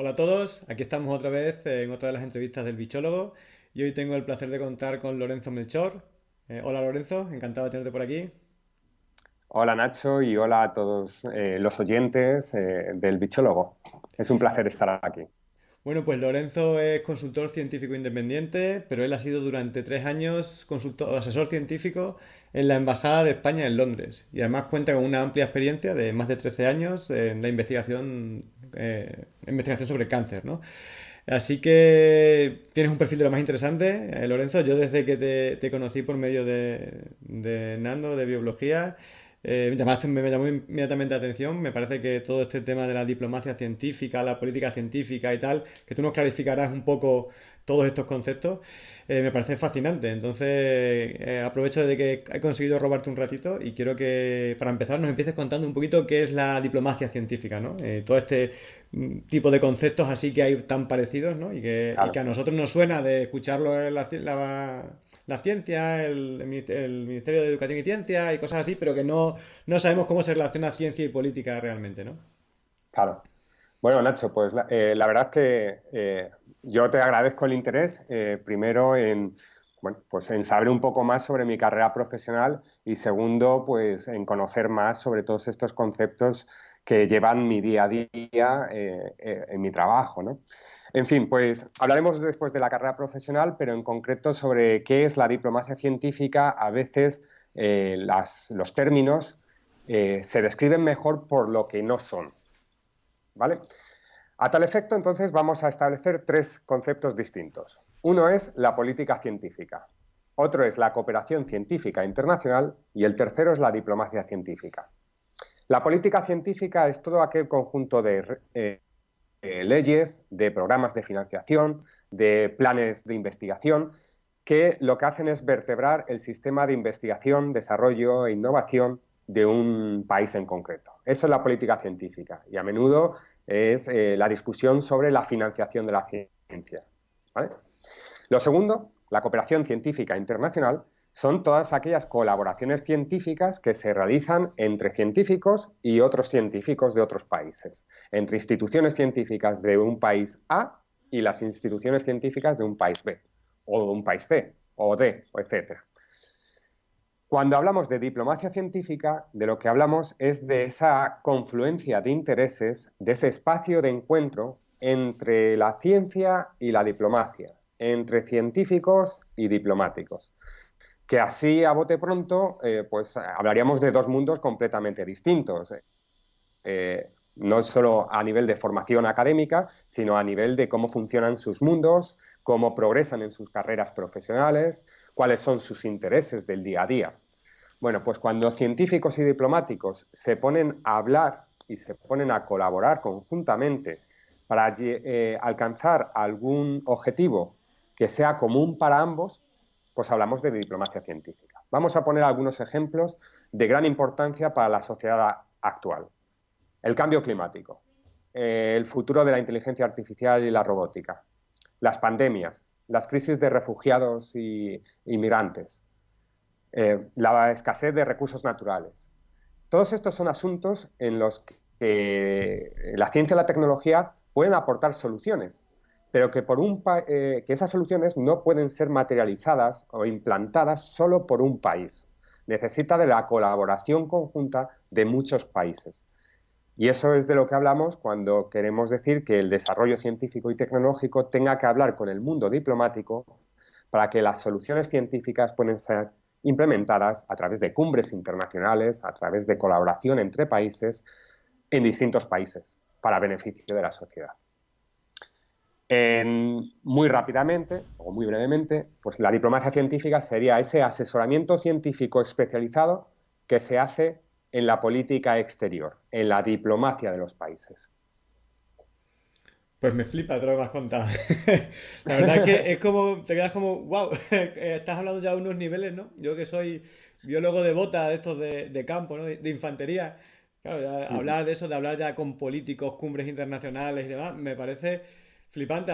Hola a todos, aquí estamos otra vez en otra de las entrevistas del bichólogo y hoy tengo el placer de contar con Lorenzo Melchor. Eh, hola Lorenzo, encantado de tenerte por aquí. Hola Nacho y hola a todos eh, los oyentes eh, del bichólogo. Es un placer estar aquí. Bueno, pues Lorenzo es consultor científico independiente, pero él ha sido durante tres años consultor, asesor científico en la Embajada de España en Londres y además cuenta con una amplia experiencia de más de 13 años en la investigación, eh, investigación sobre cáncer, ¿no? Así que tienes un perfil de lo más interesante, eh, Lorenzo. Yo desde que te, conocí por medio de, de Nando, de biología, eh, me llamó inmediatamente la atención. Me parece que todo este tema de la diplomacia científica, la política científica y tal, que tú nos clarificarás un poco todos estos conceptos, eh, me parece fascinante. Entonces, eh, aprovecho de que he conseguido robarte un ratito y quiero que, para empezar, nos empieces contando un poquito qué es la diplomacia científica, ¿no? Eh, todo este mm, tipo de conceptos así que hay tan parecidos, ¿no? Y que, a nosotros nos suena de escucharlo en la, la, ciencia, el, Ministerio de Educación y Ciencia y cosas así, pero que no, no sabemos cómo se relaciona ciencia y política realmente, ¿no? Claro. Bueno, Nacho, pues la, verdad es que yo te agradezco el interés, eh, primero en, bueno, pues en saber un poco más sobre mi carrera profesional y segundo, pues en conocer más sobre todos estos conceptos que llevan mi día a día eh, eh, en mi trabajo, ¿no? En fin, pues hablaremos después de la carrera profesional, pero en concreto sobre qué es la diplomacia científica. A veces los términos se describen mejor por lo que no son, ¿vale? A tal efecto, entonces, vamos a establecer tres conceptos distintos. Uno es la política científica, otro es la cooperación científica internacional y el tercero es la diplomacia científica. La política científica es todo aquel conjunto de eh, leyes, de programas de financiación, de planes de investigación, que lo que hacen es vertebrar el sistema de investigación, desarrollo e innovación de un país en concreto. Eso es la política científica y a menudo es eh, la discusión sobre la financiación de la ciencia. Lo segundo, la cooperación científica internacional, son todas aquellas colaboraciones científicas que se realizan entre científicos y otros científicos de otros países, entre instituciones científicas de un país A y las instituciones científicas de un país B, o de un país C, o D, etc. Cuando hablamos de diplomacia científica, de lo que hablamos es de esa confluencia de intereses, de ese espacio de encuentro entre la ciencia y la diplomacia, entre científicos y diplomáticos. Que así, a bote pronto, eh, pues hablaríamos de dos mundos completamente distintos. Eh, no solo a nivel de formación académica, sino a nivel de cómo funcionan sus mundos, cómo progresan en sus carreras profesionales, cuáles son sus intereses del día a día. Bueno, pues cuando científicos y diplomáticos se ponen a hablar y se ponen a colaborar conjuntamente para eh, alcanzar algún objetivo que sea común para ambos, pues hablamos de diplomacia científica. Vamos a poner algunos ejemplos de gran importancia para la sociedad actual. El cambio climático, eh, el futuro de la inteligencia artificial y la robótica, las pandemias, las crisis de refugiados y inmigrantes, eh, la escasez de recursos naturales. Todos estos son asuntos en los que la ciencia y la tecnología pueden aportar soluciones, pero que, por un eh, que esas soluciones no pueden ser materializadas o implantadas solo por un país. Necesita de la colaboración conjunta de muchos países. Y eso es de lo que hablamos cuando queremos decir que el desarrollo científico y tecnológico tenga que hablar con el mundo diplomático para que las soluciones científicas puedan ser implementadas a través de cumbres internacionales, a través de colaboración entre países en distintos países para beneficio de la sociedad. muy rápidamente o muy brevemente, pues la diplomacia científica sería ese asesoramiento científico especializado que se hace en la política exterior, en la diplomacia de los países. Pues me flipa todo lo que has contado. la verdad es que es como, te quedas como, wow, estás hablando ya de unos niveles, ¿no? Yo que soy biólogo de bota, de estos de, campo, ¿no? De, infantería. Claro, hablar de eso, de hablar ya con políticos, cumbres internacionales y demás, me parece flipante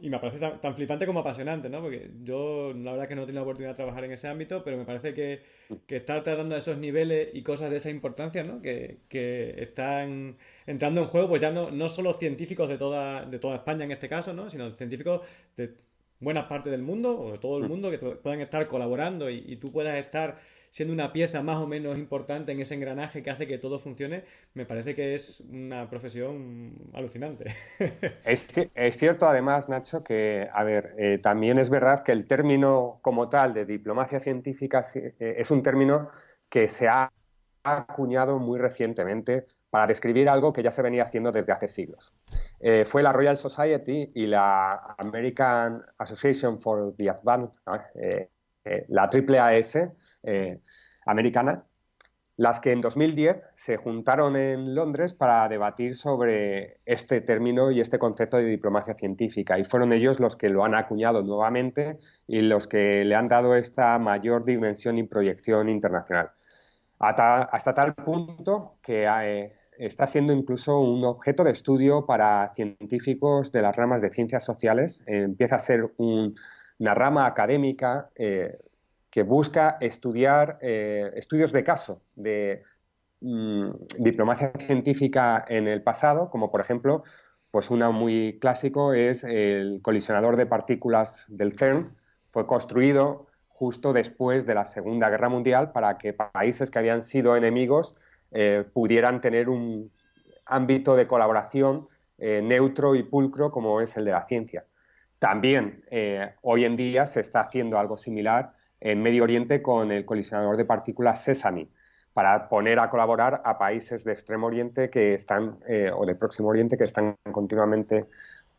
y me parece tan, flipante como apasionante, ¿no? Porque yo la verdad que no he tenido la oportunidad de trabajar en ese ámbito, pero me parece que, que estar tratando esos niveles y cosas de esa importancia, ¿no? Que, que están entrando en juego, pues ya no, no solo científicos de toda, de toda España en este caso, ¿no? Sino científicos de buenas partes del mundo o de todo el mm. mundo que puedan estar colaborando y, y tú puedas estar siendo una pieza más o menos importante en ese engranaje que hace que todo funcione, me parece que es una profesión alucinante. Es, cierto además, Nacho, que, a ver, eh, también es verdad que el término como tal de diplomacia científica eh, es un término que se ha acuñado muy recientemente para describir algo que ya se venía haciendo desde hace siglos. Eh, fue la Royal Society y la American Association for the Advanced, la AAAS, eh, americana, las que en 2010 se juntaron en Londres para debatir sobre este término y este concepto de diplomacia científica. Y fueron ellos los que lo han acuñado nuevamente y los que le han dado esta mayor dimensión y proyección internacional. Hasta, tal punto que eh, está siendo incluso un objeto de estudio para científicos de las ramas de ciencias sociales. empieza a ser una rama académica. Eh, que busca estudiar eh, estudios de caso de mm, diplomacia científica en el pasado, como por ejemplo, pues una muy clásico es el colisionador de partículas del CERN, fue construido justo después de la Segunda Guerra Mundial para que países que habían sido enemigos eh, pudieran tener un ámbito de colaboración eh, neutro y pulcro como es el de la ciencia. También hoy en día se está haciendo algo similar en Medio Oriente con el colisionador de partículas Sesame para poner a colaborar a países de Extremo Oriente que están, eh, o de Próximo Oriente, que están continuamente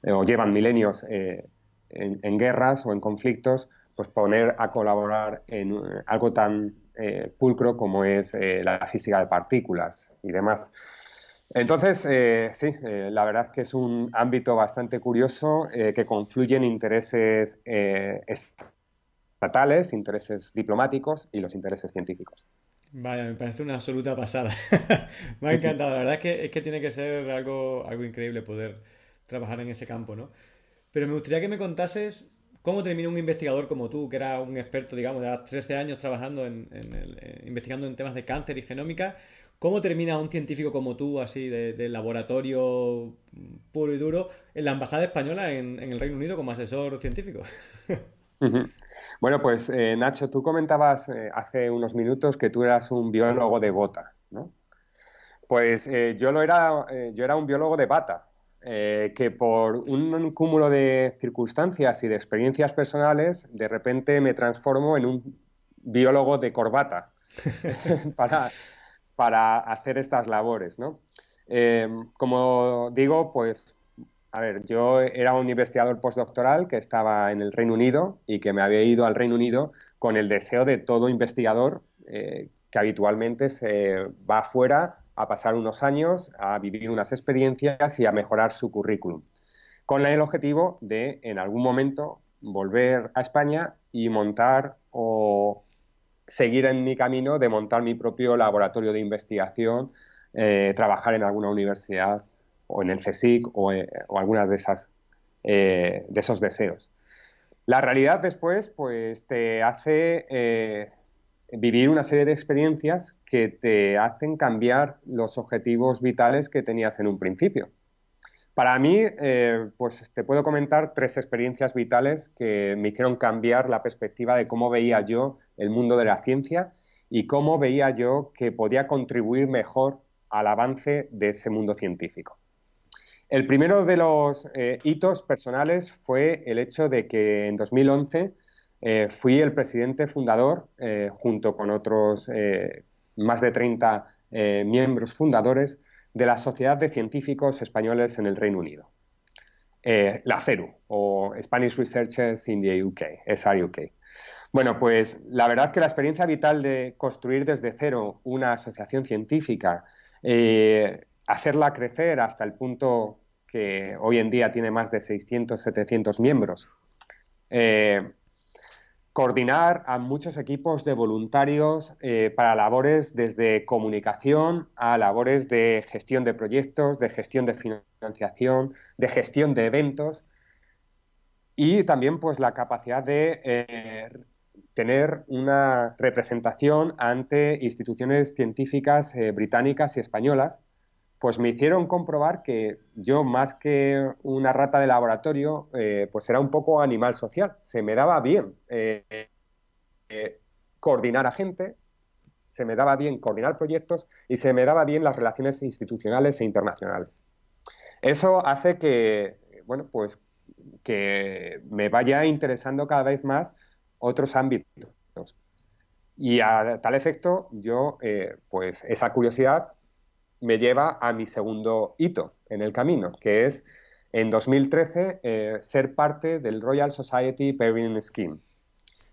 eh, o llevan milenios eh, en, guerras o en conflictos, pues poner a colaborar en algo tan pulcro como es la física de partículas y demás. Entonces, sí, la verdad que es un ámbito bastante curioso que confluyen intereses estatales, intereses diplomáticos y los intereses científicos. Vaya, me parece una absoluta pasada. me ha encantado. La verdad es que, es que tiene que ser algo, algo increíble poder trabajar en ese campo, ¿no? Pero me gustaría que me contases cómo termina un investigador como tú, que era un experto, digamos, de 13 años trabajando en, eh, investigando en temas de cáncer y genómica. ¿Cómo termina un científico como tú, así, de, laboratorio puro y duro, en la Embajada Española en, en el Reino Unido como asesor científico? Bueno, pues eh, Nacho, tú comentabas eh, hace unos minutos que tú eras un biólogo de bota, ¿no? Pues eh, yo lo era, yo era un biólogo de bata, que por un cúmulo de circunstancias y de experiencias personales, de repente me transformo en un biólogo de corbata para, para hacer estas labores, ¿no? como digo, pues a ver, yo era un investigador postdoctoral que estaba en el Reino Unido y que me había ido al Reino Unido con el deseo de todo investigador eh, que habitualmente se va afuera a pasar unos años, a vivir unas experiencias y a mejorar su currículum, con el objetivo de, en algún momento, volver a España y montar o seguir en mi camino de montar mi propio laboratorio de investigación, eh, trabajar en alguna universidad o en el CSIC o, eh, algunas de esas eh, de esos deseos. La realidad después, pues, te hace eh, vivir una serie de experiencias que te hacen cambiar los objetivos vitales que tenías en un principio. Para mí, pues te puedo comentar tres experiencias vitales que me hicieron cambiar la perspectiva de cómo veía yo el mundo de la ciencia y cómo veía yo que podía contribuir mejor al avance de ese mundo científico. El primero de los eh, hitos personales fue el hecho de que en 2011 eh, fui el presidente fundador, eh, junto con otros más de 30 miembros fundadores, de la Sociedad de Científicos Españoles en el Reino Unido. la CERU, o Spanish Researchers in the UK, SRUK. Bueno, pues la verdad que la experiencia vital de construir desde cero una asociación científica, hacerla crecer hasta el punto que hoy en día tiene más de 600, 700 miembros. Eh, coordinar a muchos equipos de voluntarios eh, para labores desde comunicación a labores de gestión de proyectos, de gestión de financiación, de gestión de eventos y también pues la capacidad de eh, tener una representación ante instituciones científicas británicas y españolas, pues me hicieron comprobar que yo más que una rata de laboratorio, eh, pues era un poco animal social. Se me daba bien coordinar a gente, se me daba bien coordinar proyectos y se me daba bien las relaciones institucionales e internacionales. Eso hace que, bueno, pues que me vaya interesando cada vez más otros ámbitos. Y a tal efecto, yo, eh, pues esa curiosidad me lleva a mi segundo hito en el camino, que es en 2013 eh, ser parte del Royal Society Pairing Scheme.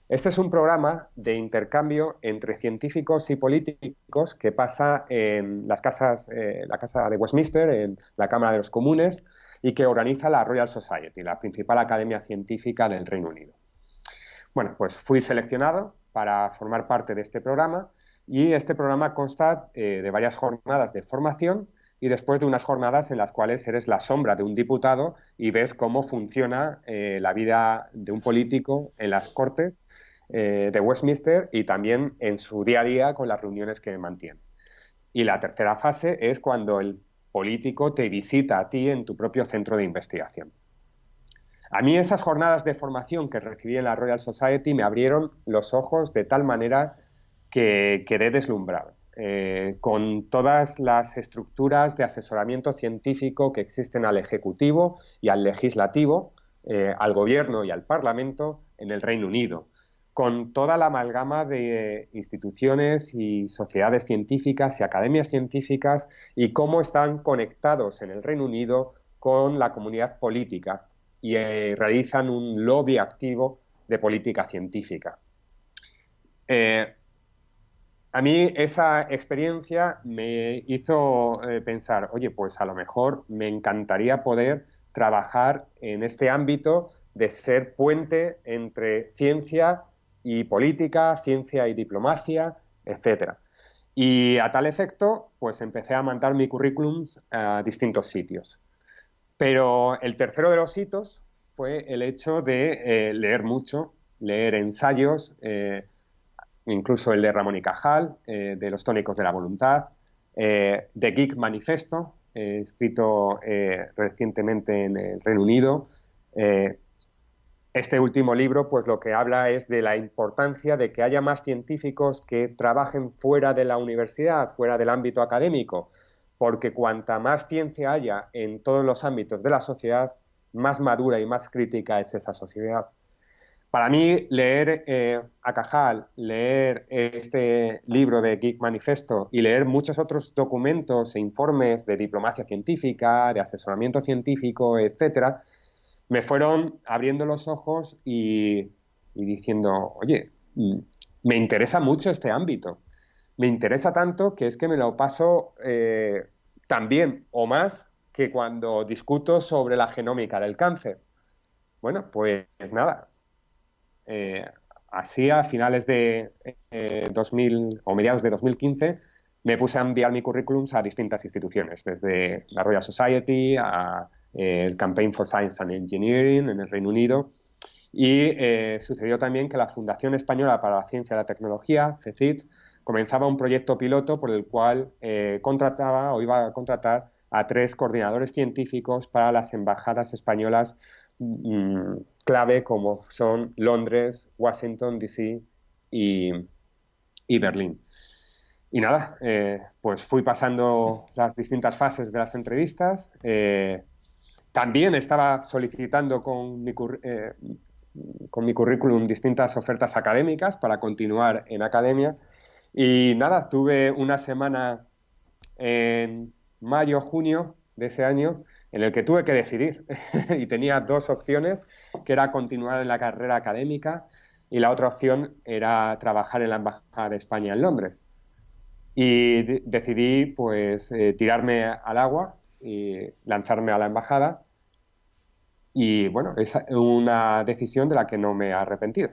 Este es un programa de intercambio entre científicos y políticos que pasa en las casas, eh, la Casa de Westminster, en la Cámara de los Comunes, y que organiza la Royal Society, la principal academia científica del Reino Unido. Bueno, pues fui seleccionado para formar parte de este programa y este programa consta eh, de varias jornadas de formación y después de unas jornadas en las cuales eres la sombra de un diputado y ves cómo funciona eh, la vida de un político en las Cortes eh, de Westminster y también en su día a día con las reuniones que mantiene. Y la tercera fase es cuando el político te visita a ti en tu propio centro de investigación. A mí esas jornadas de formación que recibí en la Royal Society me abrieron los ojos de tal manera que quedé deslumbrado. Eh, con todas las estructuras de asesoramiento científico que existen al Ejecutivo y al Legislativo, eh, al Gobierno y al Parlamento en el Reino Unido, con toda la amalgama de instituciones y sociedades científicas y academias científicas y cómo están conectados en el Reino Unido con la comunidad política y eh, realizan un lobby activo de política científica. Eh, a mí esa experiencia me hizo eh, pensar, oye, pues a lo mejor me encantaría poder trabajar en este ámbito de ser puente entre ciencia y política, ciencia y diplomacia, etcétera. Y a tal efecto, pues empecé a mandar mi currículum a distintos sitios. Pero el tercero de los hitos fue el hecho de eh, leer mucho, leer ensayos, eh, incluso el de Ramón y Cajal, eh, de los tónicos de la voluntad, de Geek Manifesto, escrito recientemente en el Reino Unido, este último libro, pues lo que habla es de la importancia de que haya más científicos que trabajen fuera de la universidad, fuera del ámbito académico, porque cuanta más ciencia haya en todos los ámbitos de la sociedad, más madura y más crítica es esa sociedad. Para mí, leer eh, a Cajal, leer este libro de Geek Manifesto y leer muchos otros documentos e informes de diplomacia científica, de asesoramiento científico, etcétera, me fueron abriendo los ojos y, diciendo, oye, mm, me interesa mucho este ámbito. Me interesa tanto que es que me lo paso eh, también o más que cuando discuto sobre la genómica del cáncer. Bueno, pues nada. Eh, a finales de 2000 eh, o mediados de 2015 me puse a enviar mi currículum a distintas instituciones, desde la Royal Society a el Campaign for Science and Engineering en el Reino Unido. Y eh, sucedió también que la Fundación Española para la Ciencia y la Tecnología, FECIT, comenzaba un proyecto piloto por el cual eh, contrataba o iba a contratar a tres coordinadores científicos para las embajadas españolas mm, clave como son Londres, Washington, D.C. Y, Berlín. Y nada, eh, pues fui pasando las distintas fases de las entrevistas. También estaba solicitando eh, con mi currículum distintas ofertas académicas para continuar en academia. Y nada, tuve una semana en mayo, junio de ese año en el que tuve que decidir y tenía dos opciones, que era continuar en la carrera académica y la otra opción era trabajar en la Embajada de España en Londres. Y decidí pues eh, tirarme al agua y lanzarme a la embajada. Y bueno, es una decisión de la que no me he arrepentido.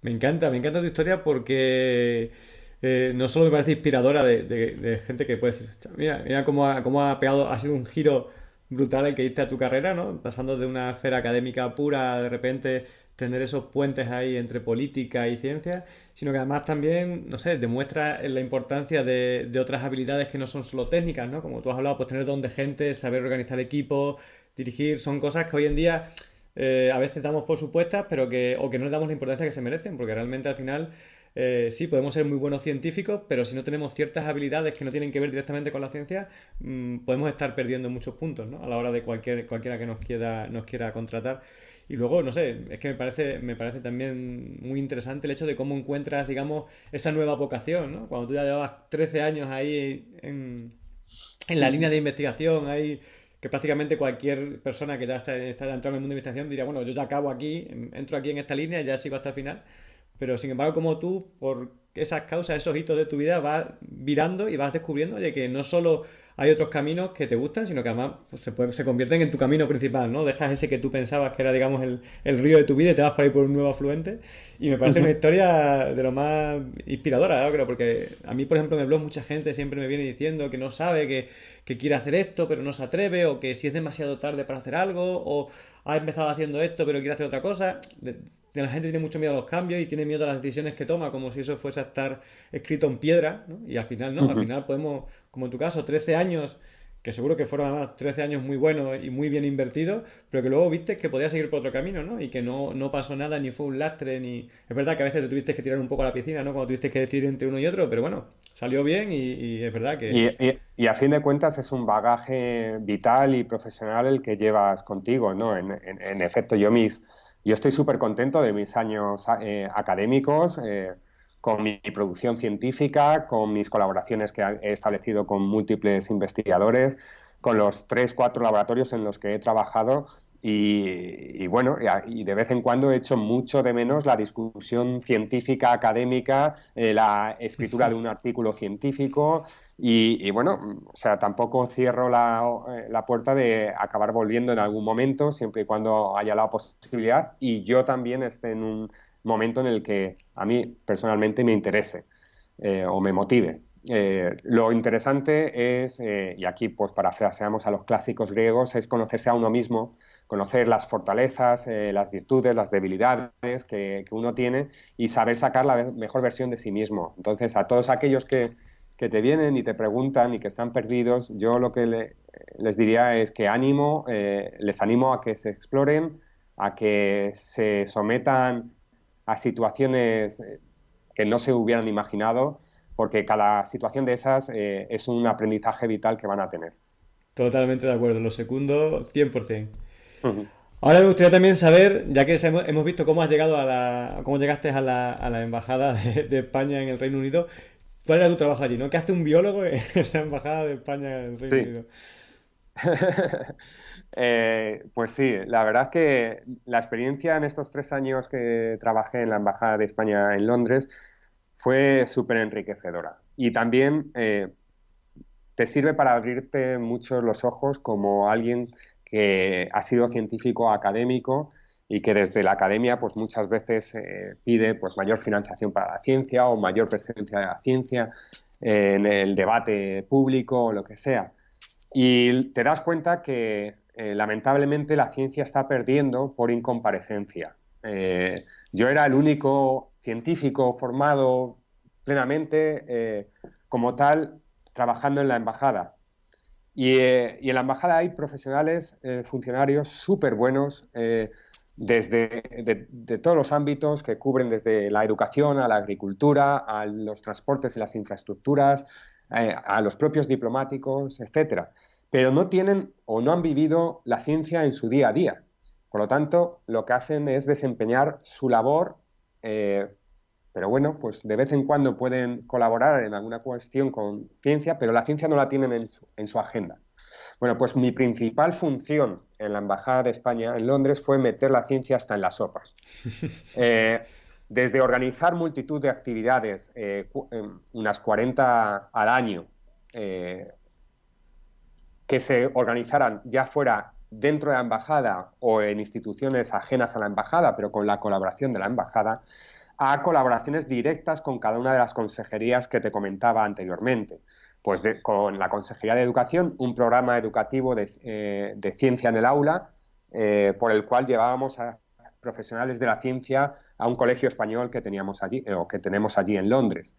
Me encanta, me encanta tu historia porque eh, no solo me parece inspiradora de, gente que puede decir, mira, mira cómo ha, cómo ha pegado, ha sido un giro brutal el que diste a tu carrera, ¿no? Pasando de una esfera académica pura, de repente tener esos puentes ahí entre política y ciencia, sino que además también, no sé, demuestra la importancia de, de otras habilidades que no son solo técnicas, ¿no? Como tú has hablado, pues tener don de gente, saber organizar equipos, dirigir, son cosas que hoy en día eh, a veces damos por supuestas, pero que, o que no le damos la importancia que se merecen, porque realmente al final eh, sí, podemos ser muy buenos científicos, pero si no tenemos ciertas habilidades que no tienen que ver directamente con la ciencia, mm, podemos estar perdiendo muchos puntos, ¿no? A la hora de cualquier, cualquiera que nos quiera, nos quiera contratar. Y luego, no sé, es que me parece, me parece también muy interesante el hecho de cómo encuentras, digamos, esa nueva vocación, ¿no? Cuando tú ya llevabas 13 años ahí en, en la línea de investigación, ahí que prácticamente cualquier persona que ya está, está entrando en el mundo de investigación diría, bueno, yo ya acabo aquí, entro aquí en esta línea y ya sigo hasta el final. Pero sin embargo, como tú, por esas causas, esos hitos de tu vida, vas virando y vas descubriendo oye, que no solo hay otros caminos que te gustan, sino que además pues, se, se convierten en tu camino principal, ¿no? Dejas ese que tú pensabas que era, digamos, el, el río de tu vida y te vas por ahí por un nuevo afluente. Y me parece una historia de lo más inspiradora, creo, porque a mí, por ejemplo, en el blog mucha gente siempre me viene diciendo que no sabe que, que quiere hacer esto, pero no se atreve, o que si es demasiado tarde para hacer algo, o ha empezado haciendo esto, pero quiere hacer otra cosa la gente tiene mucho miedo a los cambios y tiene miedo a las decisiones que toma, como si eso fuese a estar escrito en piedra, ¿no? Y al final, ¿no? Al final podemos, como en tu caso, 13 años, que seguro que fueron además 13 años muy buenos y muy bien invertidos, pero que luego viste que podías seguir por otro camino, ¿no? Y que no, no pasó nada, ni fue un lastre, ni... Es verdad que a veces te tuviste que tirar un poco a la piscina, ¿no? Cuando tuviste que decidir entre uno y otro, pero bueno, salió bien y, es verdad que... Y, a fin de cuentas es un bagaje vital y profesional el que llevas contigo, ¿no? En, en efecto, yo mis yo estoy súper contento de mis años eh, académicos, eh, con mi producción científica, con mis colaboraciones que he establecido con múltiples investigadores, con los tres, cuatro laboratorios en los que he trabajado y, bueno, y de vez en cuando he hecho mucho de menos la discusión científica, académica, eh, la escritura de un artículo científico y, bueno, o sea, tampoco cierro la, la, puerta de acabar volviendo en algún momento, siempre y cuando haya la posibilidad y yo también esté en un momento en el que a mí personalmente me interese eh, o me motive. Eh, lo interesante es, y aquí pues parafraseamos a los clásicos griegos, es conocerse a uno mismo conocer las fortalezas, eh, las virtudes, las debilidades que, uno tiene y saber sacar la mejor versión de sí mismo. Entonces, a todos aquellos que, te vienen y te preguntan y que están perdidos, yo lo que les diría es que ánimo, eh, les animo a que se exploren, a que se sometan a situaciones eh, que no se hubieran imaginado, porque cada situación de esas es un aprendizaje vital que van a tener. Totalmente de acuerdo, lo segundo 100%. Ahora me gustaría también saber, ya que hemos visto cómo has llegado a la, cómo llegaste a la, a la embajada de, España en el Reino Unido, ¿cuál era tu trabajo allí? ¿No? ¿Qué hace un biólogo en la embajada de España en el Reino Unido? Eh, pues sí, la verdad es que la experiencia en estos tres años que trabajé en la embajada de España en Londres fue súper enriquecedora y también eh, te sirve para abrirte mucho los ojos como alguien que ha sido científico académico y que desde la academia pues muchas veces eh, pide pues mayor financiación para la ciencia o mayor presencia de la ciencia en el debate público o lo que sea. Y te das cuenta que eh, lamentablemente la ciencia está perdiendo por incomparecencia. Eh, yo era el único científico formado plenamente como tal trabajando en la embajada eh, y, en la embajada hay profesionales, eh, funcionarios súper buenos eh, desde de, todos los ámbitos que cubren desde la educación a la agricultura, a los transportes y las infraestructuras, a los propios diplomáticos, etcétera. Pero no tienen o no han vivido la ciencia en su día a día. Por lo tanto, lo que hacen es desempeñar su labor pero bueno, pues de vez en cuando pueden colaborar en alguna cuestión con ciencia, pero la ciencia no la tienen en su, en su agenda. Bueno, pues mi principal función en la Embajada de España en Londres fue meter la ciencia hasta en las sopas. Eh, desde organizar multitud de actividades, eh, em, unas 40 al año, eh, que se organizaran ya fuera dentro de la embajada o en instituciones ajenas a la embajada, pero con la colaboración de la embajada, a colaboraciones directas con cada una de las consejerías que te comentaba anteriormente. Pues con la Consejería de Educación, un programa educativo de, eh, ciencia en el aula, eh, por el cual llevábamos a profesionales de la ciencia a un colegio español que teníamos allí, o que tenemos allí en Londres.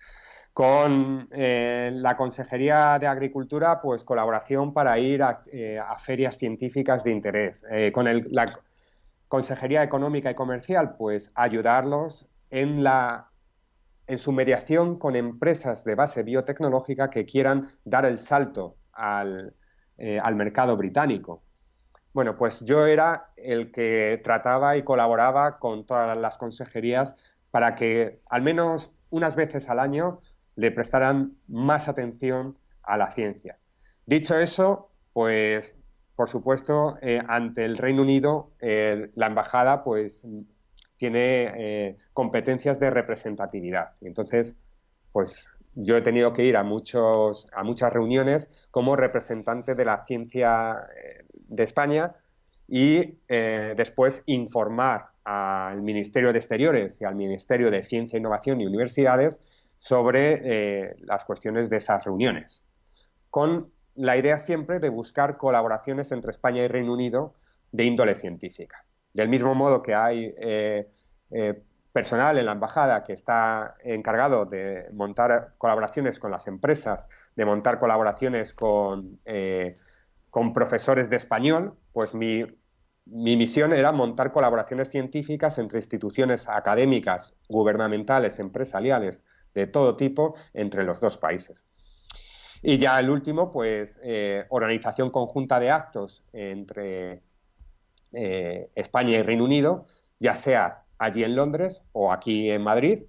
Con eh, la Consejería de Agricultura, pues colaboración para ir a, ferias científicas de interés. con la Consejería Económica y Comercial, pues ayudarlos en, su mediación con empresas de base biotecnológica que quieran dar el salto al, eh, al mercado británico. Bueno, pues yo era el que trataba y colaboraba con todas las consejerías para que al menos unas veces al año le prestaran más atención a la ciencia. Dicho eso, pues por supuesto, eh, ante el Reino Unido, eh, la embajada pues tiene eh, competencias de representatividad. Entonces, pues yo he tenido que ir a, muchos, a muchas reuniones como representante de la ciencia eh, de España y eh, después informar al Ministerio de Exteriores y al Ministerio de Ciencia, Innovación y Universidades sobre las cuestiones de esas reuniones, con la idea siempre de buscar colaboraciones entre España y Reino Unido de índole científica. Del mismo modo que hay eh, eh, personal en la embajada que está encargado de montar colaboraciones con las empresas, de montar colaboraciones con, eh, con profesores de español, pues mi, mi misión era montar colaboraciones científicas entre instituciones académicas, gubernamentales, empresariales, de todo tipo, entre los dos países. Y ya el último, pues organización conjunta de actos entre eh, España y Reino Unido, ya sea allí en Londres o aquí en Madrid,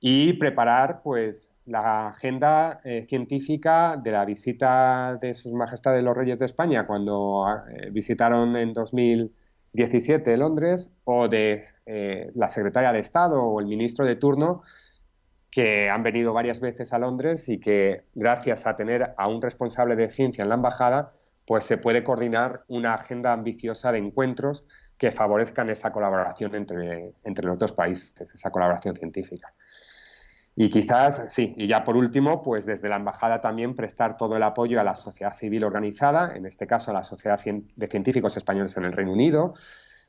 y preparar pues la agenda eh, científica de la visita de Sus Majestades los Reyes de España cuando eh, visitaron en 2017 Londres, o de la secretaria de Estado o el ministro de turno que han venido varias veces a Londres y que gracias a tener a un responsable de ciencia en la embajada pues se puede coordinar una agenda ambiciosa de encuentros que favorezcan esa colaboración entre, entre los dos países, esa colaboración científica. Y quizás, sí, y ya por último, pues desde la Embajada también prestar todo el apoyo a la sociedad civil organizada, en este caso a la Sociedad de Científicos Españoles en el Reino Unido,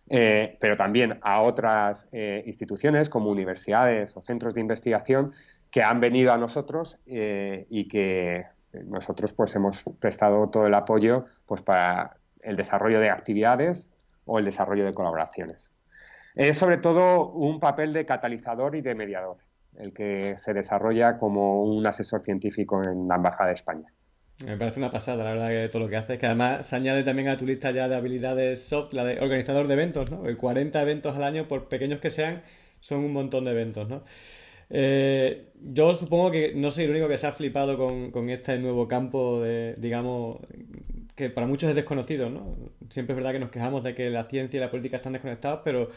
eh, pero también a otras eh, instituciones como universidades o centros de investigación que han venido a nosotros eh, y que nosotros pues hemos prestado todo el apoyo pues para el desarrollo de actividades o el desarrollo de colaboraciones. Es sobre todo un papel de catalizador y de mediador, el que se desarrolla como un asesor científico en la Embajada de España. Me parece una pasada, la verdad, que todo lo que haces, que además se añade también a tu lista ya de habilidades soft, la de organizador de eventos, ¿no? 40 eventos al año, por pequeños que sean, son un montón de eventos, ¿no? Eh, yo supongo que no soy el único que se ha flipado con, este nuevo campo de, digamos, que para muchos es desconocido, ¿no? Siempre es verdad que nos quejamos de que la ciencia y la política están desconectados, pero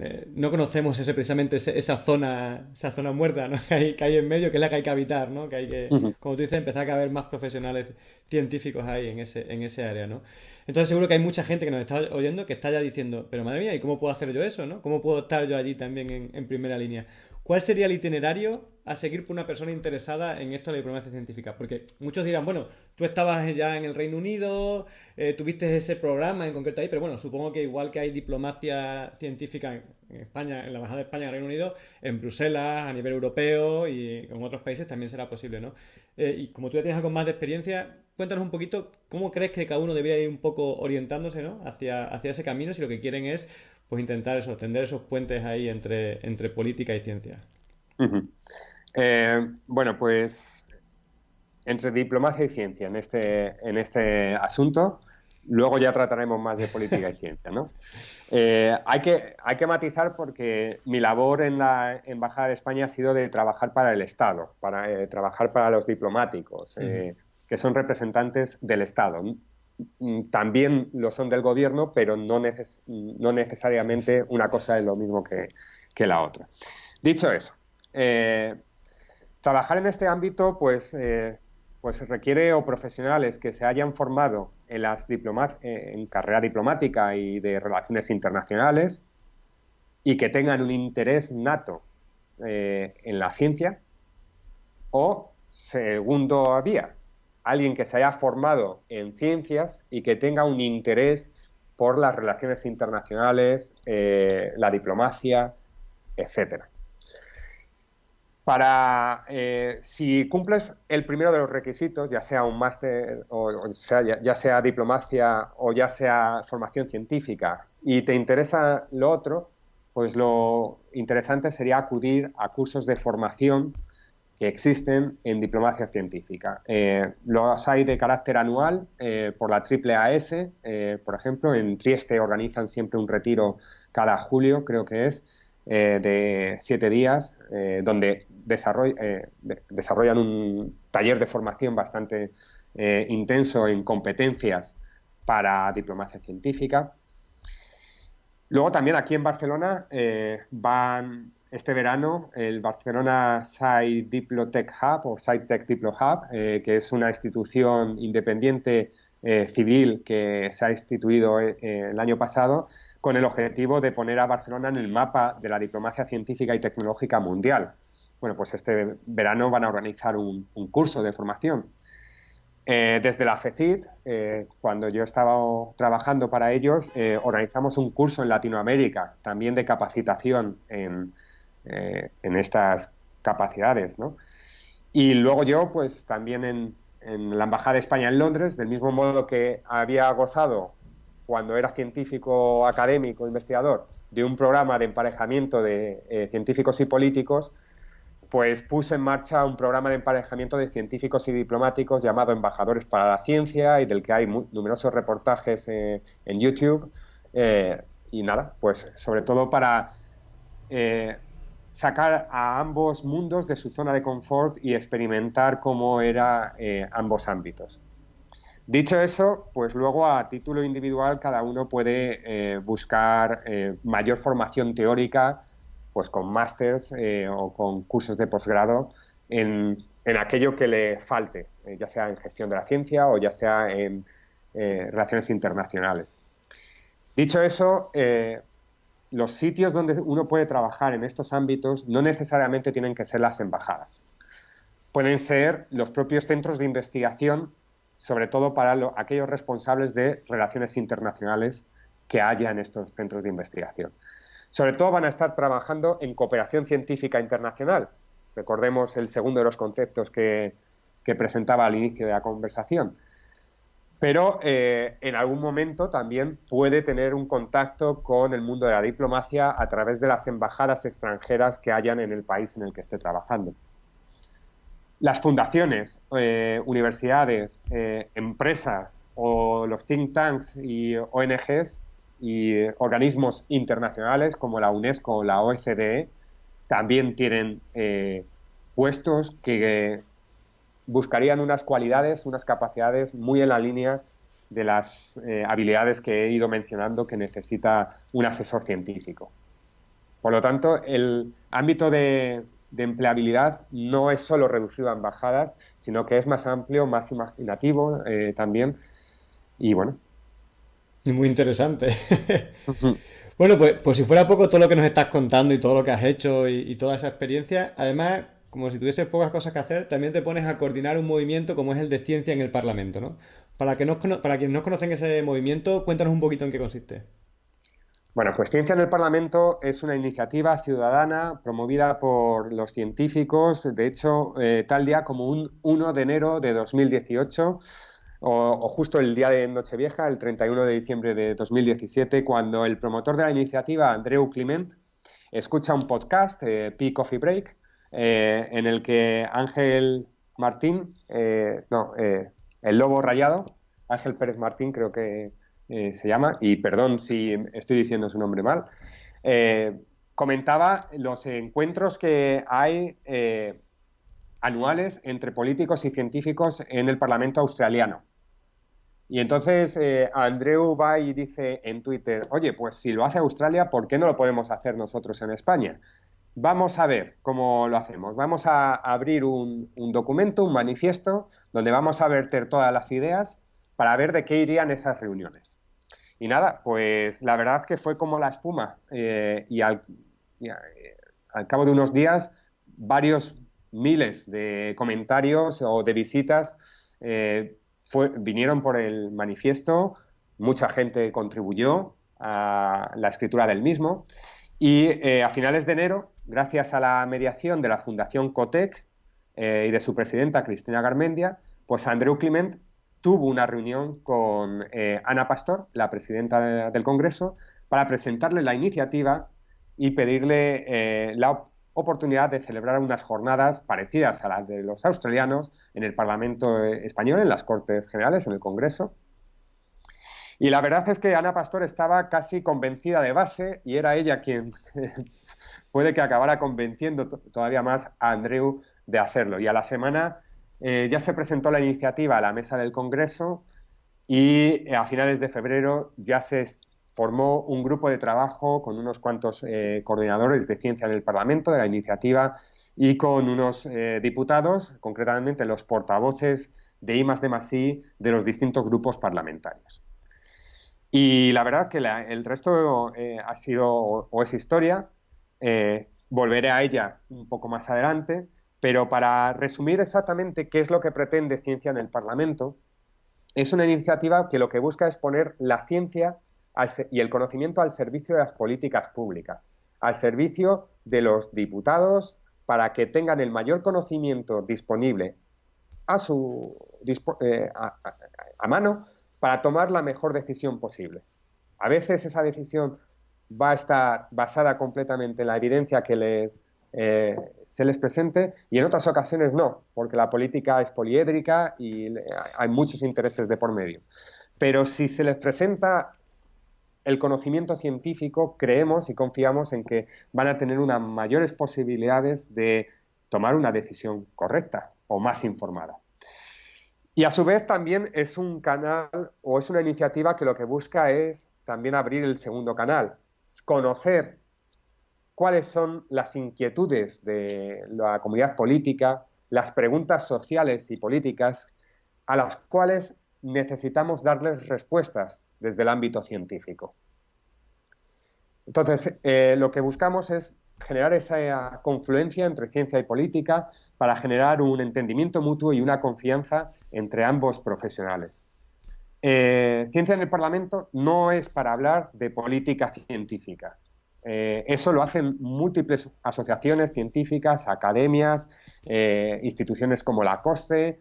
eh, no conocemos ese, precisamente esa zona, esa zona muerta, ¿no? Que hay, que hay en medio, que es la que hay que habitar, ¿no? Que hay que, como tú dices, empezar a haber más profesionales científicos ahí en ese, en ese área, ¿no? Entonces seguro que hay mucha gente que nos está oyendo que está ya diciendo, pero madre mía, ¿y cómo puedo hacer yo eso, no? ¿Cómo puedo estar yo allí también en primera línea? ¿Cuál sería el itinerario a seguir por una persona interesada en esto de la diplomacia científica? Porque muchos dirán, bueno, tú estabas ya en el Reino Unido, eh, tuviste ese programa en concreto ahí, pero bueno, supongo que igual que hay diplomacia científica en, España, en la Embajada de España en el Reino Unido, en Bruselas, a nivel europeo y en otros países también será posible, ¿no? Eh, y como tú ya tienes algo más de experiencia, cuéntanos un poquito cómo crees que cada uno debería ir un poco orientándose, ¿no? Hacia, hacia ese camino si lo que quieren es pues intentar eso, tender esos puentes ahí entre, entre política y ciencia. Eh, bueno, pues entre diplomacia y ciencia en este, en este asunto, luego ya trataremos más de política y ciencia, ¿no? Eh, hay, que, hay que matizar porque mi labor en la Embajada de España ha sido de trabajar para el Estado, para eh, trabajar para los diplomáticos, que son representantes del Estado. Mm, también lo son del gobierno, pero no, no necesariamente una cosa es lo mismo que, la otra. Dicho eso, eh, trabajar en este ámbito pues, eh, pues requiere o profesionales que se hayan formado en, las eh, en carrera diplomática y de relaciones internacionales y que tengan un interés nato en la ciencia o, segundo vía, alguien que se haya formado en ciencias y que tenga un interés por las relaciones internacionales, eh, la diplomacia, etcétera. Para eh, si cumples el primero de los requisitos, ya sea un máster o, sea, ya, sea diplomacia o ya sea formación científica, y te interesa lo otro, pues lo interesante sería acudir a cursos de formación que existen en diplomacia científica. Eh, los hay de carácter anual eh, por la triple eh, por ejemplo, en Trieste organizan siempre un retiro cada julio, creo que es, de siete días, donde desarrollan un taller de formación bastante intenso en competencias para diplomacia científica. Luego también aquí en Barcelona van este verano el Barcelona Site Diplotech Hub o SciTech Diplo Hub, eh, que es una institución independiente eh, civil que se ha instituido eh, el año pasado con el objetivo de poner a Barcelona en el mapa de la diplomacia científica y tecnológica mundial. Bueno, pues este verano van a organizar un, curso de formación. desde la FECIT, cuando yo estaba trabajando para ellos, organizamos un curso en Latinoamérica, también de capacitación en, eh, en estas capacidades, ¿no? Y luego yo, pues también en, la Embajada de España en Londres, del mismo modo que había gozado cuando era científico académico, investigador, de un programa de emparejamiento de eh, científicos y políticos, pues puse en marcha un programa de emparejamiento de científicos y diplomáticos llamado Embajadores para la Ciencia y del que hay numerosos reportajes eh, en YouTube. y nada, pues sobre todo para sacar a ambos mundos de su zona de confort y experimentar cómo eran eh, ambos ámbitos. Dicho eso, pues luego a título individual cada uno puede eh, buscar eh, mayor formación teórica, pues con másters o con cursos de posgrado en, en, aquello que le falte, ya sea en gestión de la ciencia o ya sea en relaciones internacionales. Dicho eso, los sitios donde uno puede trabajar en estos ámbitos no necesariamente tienen que ser las embajadas. Pueden ser los propios centros de investigación, sobre todo para aquellos responsables de relaciones internacionales que haya en estos centros de investigación. Sobre todo van a estar trabajando en cooperación científica internacional. Recordemos el segundo de los conceptos que presentaba al inicio de la conversación pero eh, en algún momento también puede tener un contacto con el mundo de la diplomacia a través de las embajadas extranjeras que hayan en el país en el que esté trabajando. Las fundaciones, eh, universidades, eh, empresas o los think tanks y ONGs y organismos internacionales como la UNESCO o la OCDE también tienen puestos que buscarían unas cualidades, unas capacidades muy en la línea de las eh, habilidades que he ido mencionando que necesita un asesor científico. Por lo tanto, el ámbito de, empleabilidad no es solo reducido a embajadas, sino que es más amplio, más imaginativo eh, también. Y bueno. Muy interesante. bueno, pues, pues, si fuera poco todo lo que nos estás contando y todo lo que has hecho y, y toda esa experiencia, además como si tuvieses pocas cosas que hacer, también te pones a coordinar un movimiento como es el de ciencia en el Parlamento, ¿no? Para, que no, para quienes no conocen ese movimiento, cuéntanos un poquito en qué consiste. Bueno, pues Ciencia en el Parlamento es una iniciativa ciudadana promovida por los científicos, de hecho, eh, tal día como un 1 de enero de 2018, o, justo el día de Nochevieja, el 31 de diciembre de 2017, cuando el promotor de la iniciativa, Andreu Clement, escucha un podcast, eh, Coffee Break, eh, en el que Ángel Martín, eh, no, eh, el lobo rayado, Ángel Pérez Martín creo que se llama, y perdón si estoy diciendo su nombre mal, comentaba los encuentros que hay anuales entre políticos y científicos en el Parlamento australiano. Y entonces Andreu va y dice en Twitter, oye, pues si lo hace Australia, ¿por qué no lo podemos hacer nosotros en España? Vamos a ver cómo lo hacemos. Vamos a abrir un, documento, un manifiesto, donde vamos a verter todas las ideas para ver de qué irían esas reuniones. Y nada, pues la verdad que fue como la espuma. Eh, y, al, al cabo de unos días, varios miles de comentarios o de visitas eh, vinieron por el manifiesto, mucha gente contribuyó a la escritura del mismo y eh, a finales de enero, gracias a la mediación de la Fundación Cotec eh, y de su presidenta Cristina Garmendia, pues Andreu Clement tuvo una reunión con Ana Pastor, la presidenta del Congreso, para presentarle la iniciativa y pedirle la oportunidad de celebrar unas jornadas parecidas a las de los australianos en el Parlamento español, en las Cortes Generales, en el Congreso. Y la verdad es que Ana Pastor estaba casi convencida de base y era ella quien puede que acabara convenciendo todavía más a Andreu de hacerlo. Y a la semana eh, ya se presentó la iniciativa a la mesa del Congreso y eh, a finales de febrero ya se formó un grupo de trabajo con unos cuantos eh, coordinadores de ciencia en el Parlamento de la iniciativa y con unos diputados, concretamente los portavoces de I de Masí de los distintos grupos parlamentarios. Y la verdad que el resto eh, ha sido o, es historia, volveré a ella un poco más adelante, pero para resumir exactamente qué es lo que pretende Ciencia en el Parlamento, es una iniciativa que lo que busca es poner la ciencia y el conocimiento al servicio de las políticas públicas, al servicio de los diputados para que tengan el mayor conocimiento disponible a, su, eh, a, mano para tomar la mejor decisión posible. A veces esa decisión va a estar basada completamente en la evidencia que les, eh, se les presente y en otras ocasiones no, porque la política es poliédrica y hay muchos intereses de por medio. Pero si se les presenta el conocimiento científico creemos y confiamos en que van a tener unas mayores posibilidades de tomar una decisión correcta o más informada. Y a su vez también es un canal o es una iniciativa que lo que busca es también abrir el segundo canal, conocer cuáles son las inquietudes de la comunidad política, las preguntas sociales y políticas a las cuales necesitamos darles respuestas desde el ámbito científico. Entonces, eh, lo que buscamos es generar esa confluencia entre ciencia y política para generar un entendimiento mutuo y una confianza entre ambos profesionales. Eh, ciencia en el Parlamento no es para hablar de política científica. Eh, eso lo hacen múltiples asociaciones científicas, academias, instituciones como la COSTE,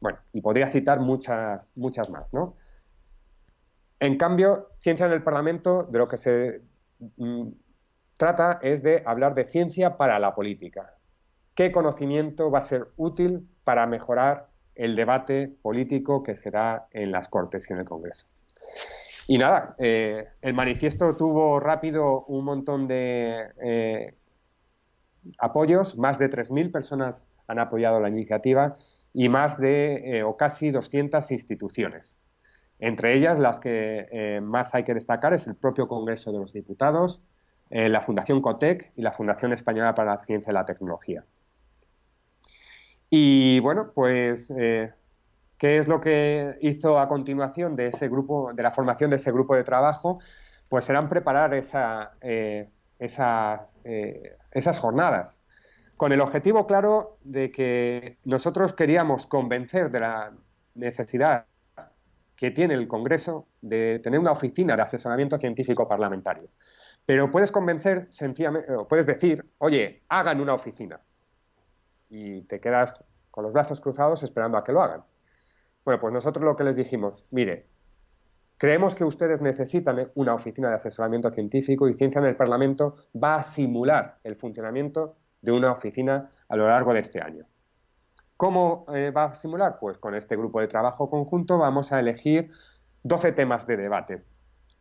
bueno, y podría citar muchas, muchas más, ¿no? En cambio, ciencia en el Parlamento, de lo que se mm, trata es de hablar de ciencia para la política. ¿Qué conocimiento va a ser útil para mejorar el debate político que será en las Cortes y en el Congreso? Y nada, eh, el manifiesto tuvo rápido un montón de eh, apoyos, más de 3.000 personas han apoyado la iniciativa y más de, eh, o casi 200 instituciones. Entre ellas, las que más hay que destacar es el propio Congreso de los Diputados, la Fundación COTEC y la Fundación Española para la Ciencia y la Tecnología. Y bueno, pues, eh, ¿qué es lo que hizo a continuación de ese grupo, de la formación de ese grupo de trabajo? Pues serán preparar esas, esas jornadas con el objetivo claro de que nosotros queríamos convencer de la necesidad que tiene el Congreso de tener una oficina de asesoramiento científico parlamentario. Pero puedes convencer sencillamente, puedes decir, oye, hagan una oficina. Y te quedas con los brazos cruzados esperando a que lo hagan. Bueno, pues nosotros lo que les dijimos, mire, creemos que ustedes necesitan una oficina de asesoramiento científico y Ciencia en el Parlamento va a simular el funcionamiento de una oficina a lo largo de este año. ¿Cómo eh, va a simular? Pues con este grupo de trabajo conjunto vamos a elegir 12 temas de debate.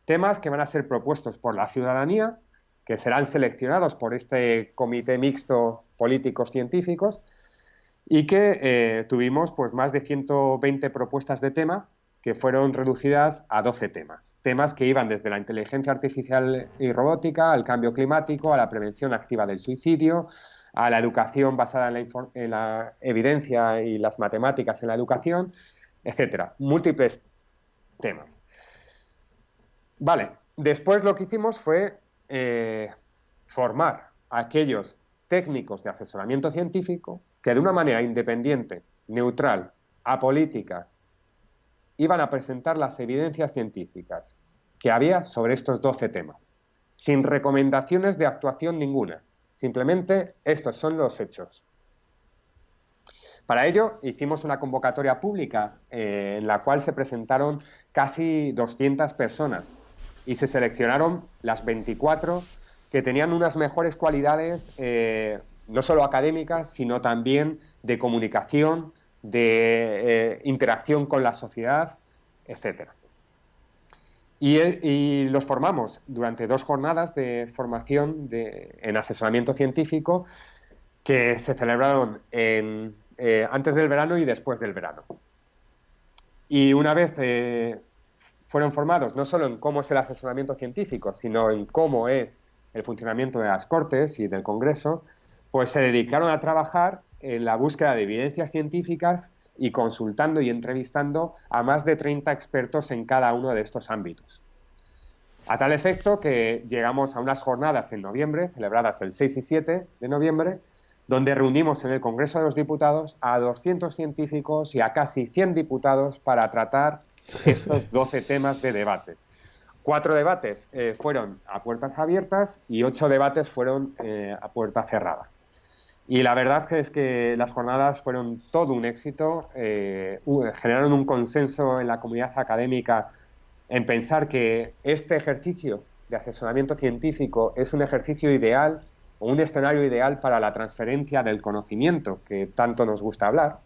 Temas que van a ser propuestos por la ciudadanía, que serán seleccionados por este comité mixto políticos científicos y que eh, tuvimos pues más de 120 propuestas de tema que fueron reducidas a 12 temas. Temas que iban desde la inteligencia artificial y robótica al cambio climático, a la prevención activa del suicidio, a la educación basada en la, evidencia y las matemáticas en la educación, etcétera. Múltiples temas. Vale, después lo que hicimos fue eh, formar aquellos técnicos de asesoramiento científico que de una manera independiente, neutral, apolítica, iban a presentar las evidencias científicas que había sobre estos 12 temas, sin recomendaciones de actuación ninguna. Simplemente estos son los hechos. Para ello hicimos una convocatoria pública eh, en la cual se presentaron casi 200 personas y se seleccionaron las 24 que tenían unas mejores cualidades, eh, no solo académicas, sino también de comunicación, de eh, interacción con la sociedad, etc. Y, los formamos durante dos jornadas de formación en asesoramiento científico que se celebraron eh, antes del verano y después del verano. Y una vez eh, fueron formados no solo en cómo es el asesoramiento científico, sino en cómo es el funcionamiento de las Cortes y del Congreso, pues se dedicaron a trabajar en la búsqueda de evidencias científicas y consultando y entrevistando a más de 30 expertos en cada uno de estos ámbitos. A tal efecto que llegamos a unas jornadas en noviembre, celebradas el 6 y 7 de noviembre, donde reunimos en el Congreso de los Diputados a 200 científicos y a casi 100 diputados para tratar estos 12 temas de debate. Cuatro debates eh, fueron a puertas abiertas y ocho debates fueron eh, a puerta cerrada. Y la verdad es que las jornadas fueron todo un éxito, eh, generaron un consenso en la comunidad académica en pensar que este ejercicio de asesoramiento científico es un ejercicio ideal un escenario ideal para la transferencia del conocimiento, que tanto nos gusta hablar,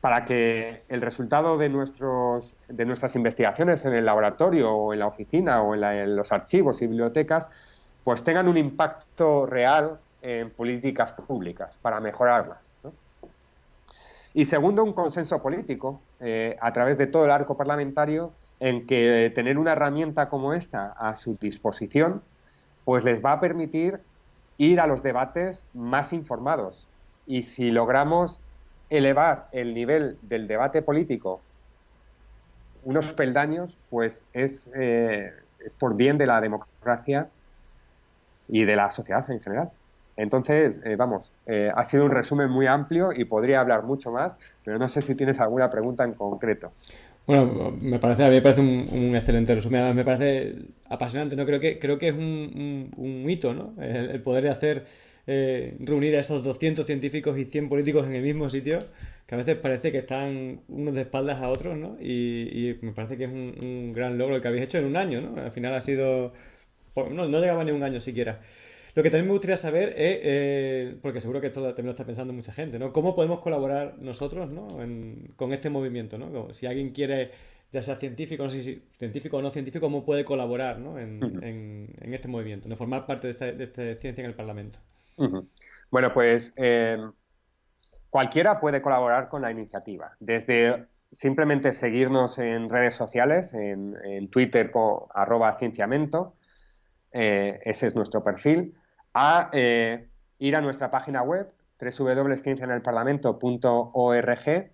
para que el resultado de, nuestros, de nuestras investigaciones en el laboratorio o en la oficina o en, los archivos y bibliotecas, pues tengan un impacto real en políticas públicas para mejorarlas. Y segundo, un consenso político eh, a través de todo el arco parlamentario en que tener una herramienta como esta a su disposición pues les va a permitir ir a los debates más informados. Y si logramos elevar el nivel del debate político unos peldaños, pues es, eh, es por bien de la democracia y de la sociedad en general. Entonces, eh, vamos, eh, ha sido un resumen muy amplio y podría hablar mucho más, pero no sé si tienes alguna pregunta en concreto. Bueno, me parece, a mí me parece un, excelente resumen, me parece apasionante, ¿no? Creo que, creo que es un, hito, ¿no? El, poder hacer, eh, reunir a esos 200 científicos y 100 políticos en el mismo sitio, que a veces parece que están unos de espaldas a otros, ¿no? Y, me parece que es un, gran logro el que habéis hecho en un año, ¿no? Al final ha sido... No, no llegaba ni un año siquiera. Lo que también me gustaría saber es, eh, porque seguro que esto también lo está pensando mucha gente, ¿no? ¿Cómo podemos colaborar nosotros ¿no? con este movimiento? ¿no? si alguien quiere, ya sea científico, no sé si científico o no científico, ¿cómo puede colaborar ¿no? en, este movimiento, de formar parte de esta, ciencia en el Parlamento? Bueno, pues eh, cualquiera puede colaborar con la iniciativa, desde simplemente seguirnos en redes sociales, en, Twitter con arroba cienciamento, eh, ese es nuestro perfil, a eh, ir a nuestra página web www.cienciaenelparlamento.org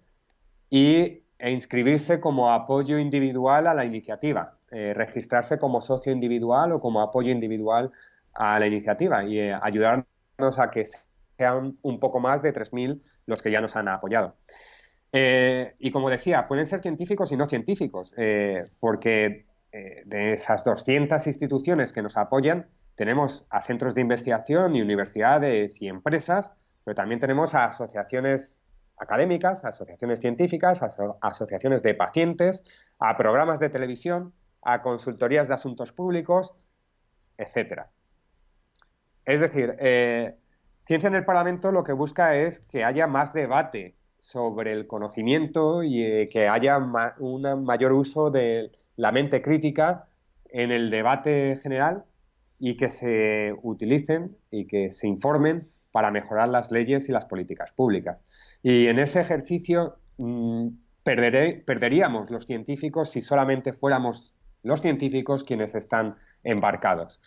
y, e inscribirse como apoyo individual a la iniciativa, eh, registrarse como socio individual o como apoyo individual a la iniciativa y ayudarnos a que sean un poco más de 3.000 los que ya nos han apoyado. y como decía, pueden ser científicos y no científicos, porque de esas 200 instituciones que nos apoyan, tenemos a centros de investigación y universidades y empresas, pero también tenemos a asociaciones académicas, a asociaciones científicas, a asociaciones de pacientes, a programas de televisión, a consultorías de asuntos públicos, etcétera. Es decir, eh, Ciencia en el Parlamento lo que busca es que haya más debate sobre el conocimiento y eh, que haya un mayor uso de la mente crítica en el debate general y que se utilicen y que se informen para mejorar las leyes y las políticas públicas. Y en ese ejercicio mm, perderíamos los científicos si solamente fuéramos los científicos quienes están embarcados.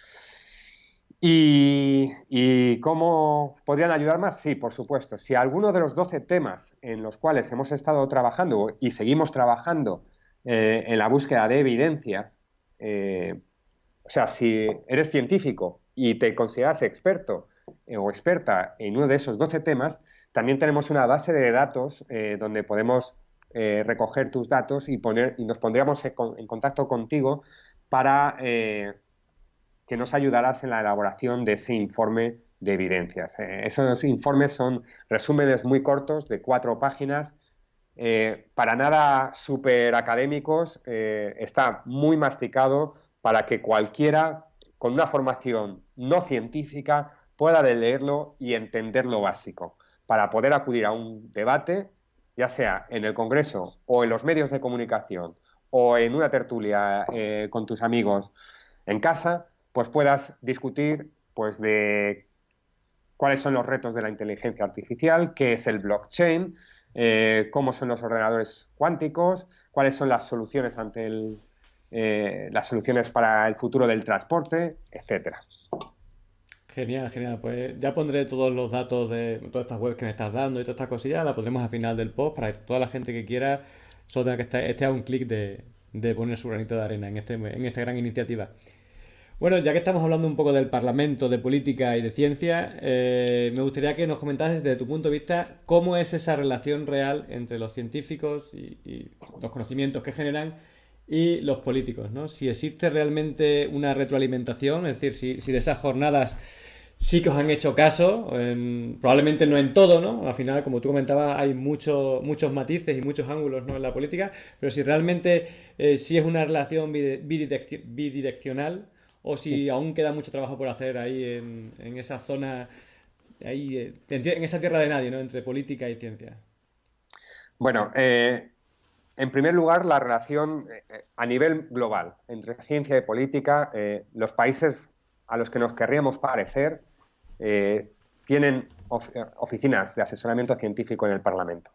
¿Y, ¿Y, cómo podrían ayudar más? Sí, por supuesto. Si alguno de los 12 temas en los cuales hemos estado trabajando y seguimos trabajando eh, en la búsqueda de evidencias, eh, o sea, si eres científico y te consideras experto o experta en uno de esos 12 temas, también tenemos una base de datos donde podemos recoger tus datos y, poner, y nos pondríamos en contacto contigo para que nos ayudarás en la elaboración de ese informe de evidencias. Eh, esos informes son resúmenes muy cortos de cuatro páginas, eh, para nada súper académicos, eh, está muy masticado para que cualquiera con una formación no científica pueda leerlo y entender lo básico, para poder acudir a un debate, ya sea en el Congreso o en los medios de comunicación o en una tertulia con tus amigos en casa, pues puedas discutir pues de cuáles son los retos de la inteligencia artificial, qué es el blockchain, eh, cómo son los ordenadores cuánticos, cuáles son las soluciones ante el, eh, las soluciones para el futuro del transporte, etcétera. Genial, genial. Pues ya pondré todos los datos de todas estas webs que me estás dando y todas estas cosillas, las pondremos al final del post para que toda la gente que quiera solo tenga que estar, esté a un clic de, de poner su granito de arena en, este, en esta gran iniciativa. Bueno, ya que estamos hablando un poco del Parlamento, de política y de ciencia, eh, me gustaría que nos comentases desde tu punto de vista cómo es esa relación real entre los científicos y, los conocimientos que generan y los políticos, ¿no? Si existe realmente una retroalimentación, es decir, si, de esas jornadas sí que os han hecho caso, probablemente no en todo, ¿no? Al final, como tú comentabas, hay muchos muchos matices y muchos ángulos ¿no? en la política, pero si realmente eh, sí es una relación bidireccional, o si aún queda mucho trabajo por hacer ahí en, esa zona, ahí, eh, en esa tierra de nadie, ¿no? Entre política y ciencia. Bueno, eh, en primer lugar, la relación eh, a nivel global entre ciencia y política, los países a los que nos querríamos parecer tienen oficinas de asesoramiento científico en el Parlamento.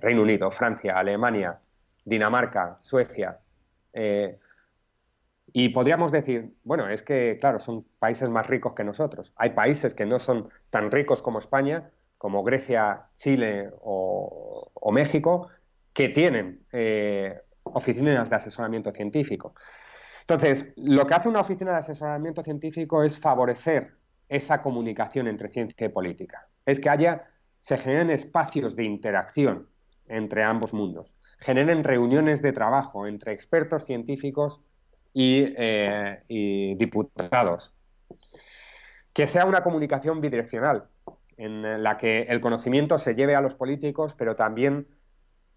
Reino Unido, Francia, Alemania, Dinamarca, Suecia. Y podríamos decir, bueno, es que, claro, son países más ricos que nosotros. Hay países que no son tan ricos como España, como Grecia, Chile o, México, que tienen eh, oficinas de asesoramiento científico. Entonces, lo que hace una oficina de asesoramiento científico es favorecer esa comunicación entre ciencia y política. Es que haya, se generen espacios de interacción entre ambos mundos, generen reuniones de trabajo entre expertos científicos eh, y, diputados. Que sea una comunicación bidireccional, en la que el conocimiento se lleve a los políticos, pero también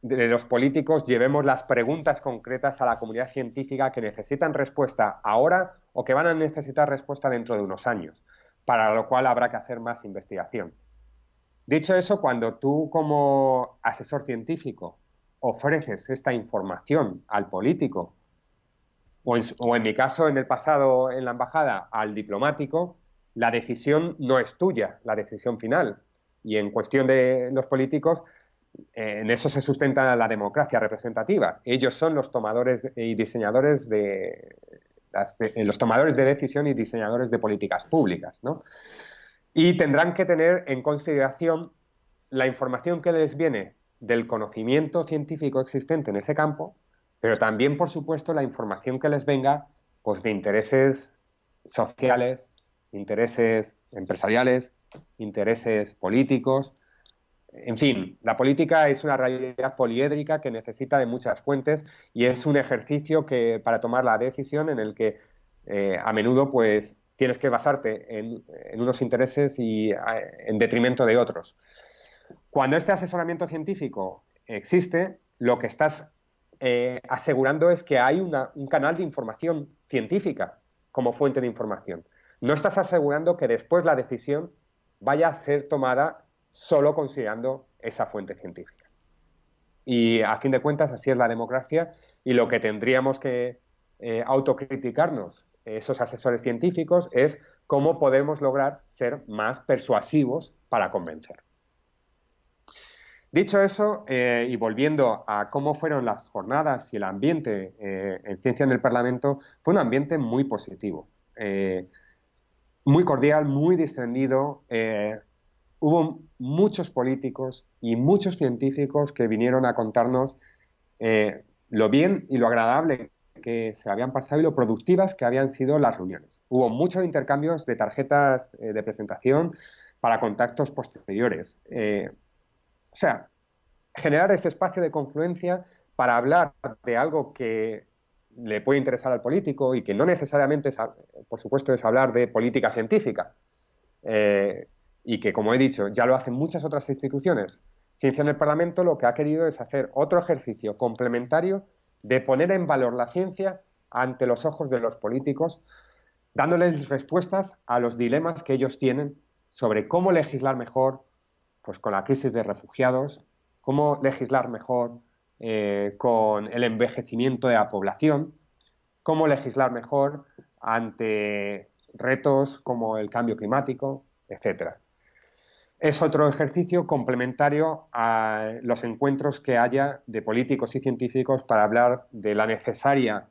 de los políticos llevemos las preguntas concretas a la comunidad científica que necesitan respuesta ahora o que van a necesitar respuesta dentro de unos años, para lo cual habrá que hacer más investigación. Dicho eso, cuando tú como asesor científico ofreces esta información al político o en, mi caso, en el pasado, en la embajada, al diplomático, la decisión no es tuya, la decisión final. Y en cuestión de los políticos, en eso se sustenta la democracia representativa. Ellos son los tomadores y diseñadores de, los tomadores de decisión y diseñadores de políticas públicas, ¿no? Y tendrán que tener en consideración la información que les viene del conocimiento científico existente en ese campo pero también, por supuesto, la información que les venga pues, de intereses sociales, intereses empresariales, intereses políticos. En fin, la política es una realidad poliédrica que necesita de muchas fuentes y es un ejercicio que para tomar la decisión en el que eh, a menudo pues tienes que basarte en, unos intereses y en detrimento de otros. Cuando este asesoramiento científico existe, lo que estás eh, asegurando es que hay un canal de información científica como fuente de información. No estás asegurando que después la decisión vaya a ser tomada solo considerando esa fuente científica. Y a fin de cuentas, así es la democracia y lo que tendríamos que eh, autocriticarnos esos asesores científicos es cómo podemos lograr ser más persuasivos para convencer. Dicho eso, eh, y volviendo a cómo fueron las jornadas y el ambiente eh, en ciencia en el Parlamento, fue un ambiente muy positivo, eh, muy cordial, muy distendido. hubo muchos políticos y muchos científicos que vinieron a contarnos lo bien y lo agradable que se habían pasado y lo productivas que habían sido las reuniones. Hubo muchos intercambios de tarjetas de presentación para contactos posteriores. O sea, generar ese espacio de confluencia para hablar de algo que le puede interesar al político y que no necesariamente, por supuesto, es hablar de política científica. Eh, y que, como he dicho, ya lo hacen muchas otras instituciones. Ciencia en el Parlamento lo que ha querido es hacer otro ejercicio complementario de poner en valor la ciencia ante los ojos de los políticos, dándoles respuestas a los dilemas que ellos tienen sobre cómo legislar mejor pues, con la crisis de refugiados, cómo legislar mejor eh, con el envejecimiento de la población, cómo legislar mejor ante retos como el cambio climático, etcétera. Es otro ejercicio complementario a los encuentros que haya de políticos y científicos para hablar de la necesaria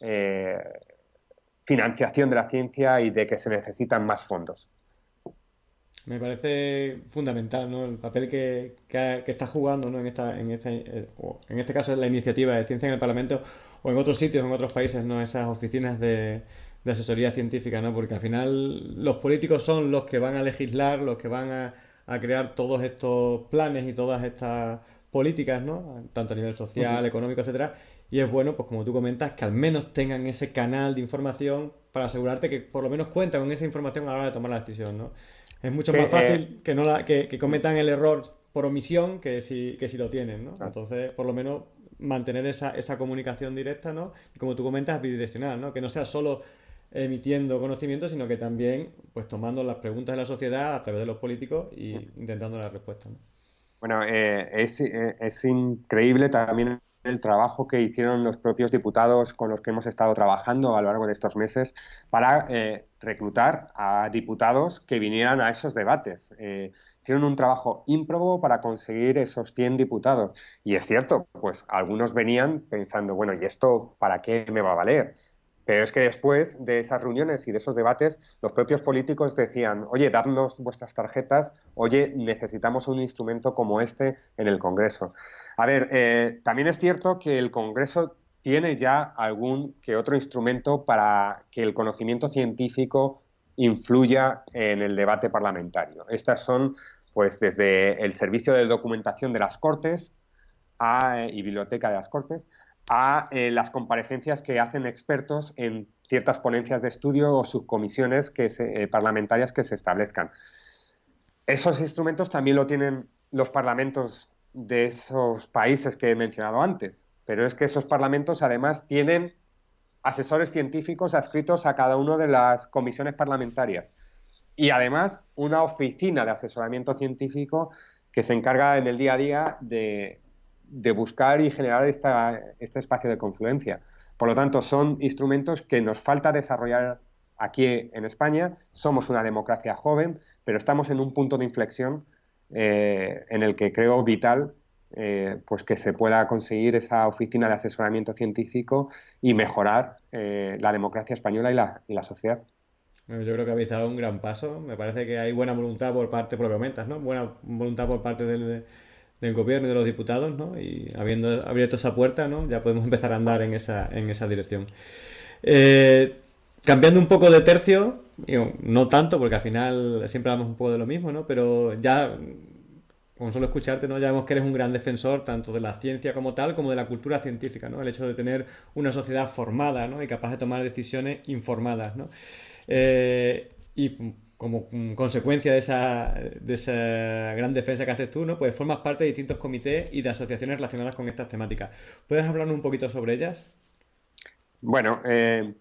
eh, financiación de la ciencia y de que se necesitan más fondos. Me parece fundamental ¿no? el papel que, está jugando ¿no? en, esta, en, esta, eh, en este caso es la iniciativa de ciencia en el Parlamento o en otros sitios, en otros países, ¿no? esas oficinas de, de asesoría científica, ¿no? porque al final los políticos son los que van a legislar, los que van a, a crear todos estos planes y todas estas políticas, ¿no? tanto a nivel social, económico, etcétera. Y es bueno, pues como tú comentas, que al menos tengan ese canal de información para asegurarte que por lo menos cuentan con esa información a la hora de tomar la decisión, ¿no? Es mucho más fácil que, no la, que, cometan el error por omisión que si, que si lo tienen, ¿no? Entonces, por lo menos mantener esa, esa comunicación directa, ¿no? Y como tú comentas, bidireccional, ¿no? Que no sea solo emitiendo conocimiento, sino que también pues tomando las preguntas de la sociedad a través de los políticos y intentando las respuestas. Bueno, eh, es, eh, es increíble también el trabajo que hicieron los propios diputados con los que hemos estado trabajando a lo largo de estos meses para eh, reclutar a diputados que vinieran a esos debates. Eh, hicieron un trabajo ímprobo para conseguir esos 100 diputados. Y es cierto, pues algunos venían pensando, bueno, ¿y esto para qué me va a valer? Pero es que después de esas reuniones y de esos debates, los propios políticos decían, oye, dadnos vuestras tarjetas, oye, necesitamos un instrumento como este en el Congreso. A ver, eh, también es cierto que el Congreso tiene ya algún que otro instrumento para que el conocimiento científico influya en el debate parlamentario. Estas son, pues, desde el Servicio de Documentación de las Cortes a, y Biblioteca de las Cortes a eh, las comparecencias que hacen expertos en ciertas ponencias de estudio o subcomisiones que eh, parlamentarias que se establezcan. Esos instrumentos también lo tienen los parlamentos de esos países que he mencionado antes, pero es que esos parlamentos además tienen asesores científicos adscritos a cada una de las comisiones parlamentarias y además una oficina de asesoramiento científico que se encarga en el día a día de, de buscar y generar este espacio de confluencia. Por lo tanto, son instrumentos que nos falta desarrollar aquí en España. Somos una democracia joven, pero estamos en un punto de inflexión eh, en el que creo vital eh, pues que se pueda conseguir esa oficina de asesoramiento científico y mejorar eh, la democracia española y la, y la sociedad. yo creo que habéis dado un gran paso. Me parece que hay buena voluntad por parte, por lo que comentas, ¿no? Buena voluntad por parte del, del gobierno y de los diputados, ¿no? Y habiendo abierto esa puerta, ¿no? Ya podemos empezar a andar en esa, en esa dirección. Eh, cambiando un poco de tercio, no tanto, porque al final siempre hablamos un poco de lo mismo, ¿no? Pero ya, con solo escucharte, ¿no? Ya vemos que eres un gran defensor tanto de la ciencia como tal, como de la cultura científica, ¿no? El hecho de tener una sociedad formada, ¿no? Y capaz de tomar decisiones informadas, ¿no? Eh, y como consecuencia de esa, de esa gran defensa que haces tú, ¿no? Pues formas parte de distintos comités y de asociaciones relacionadas con estas temáticas. ¿Puedes hablarnos un poquito sobre ellas? Bueno, eh,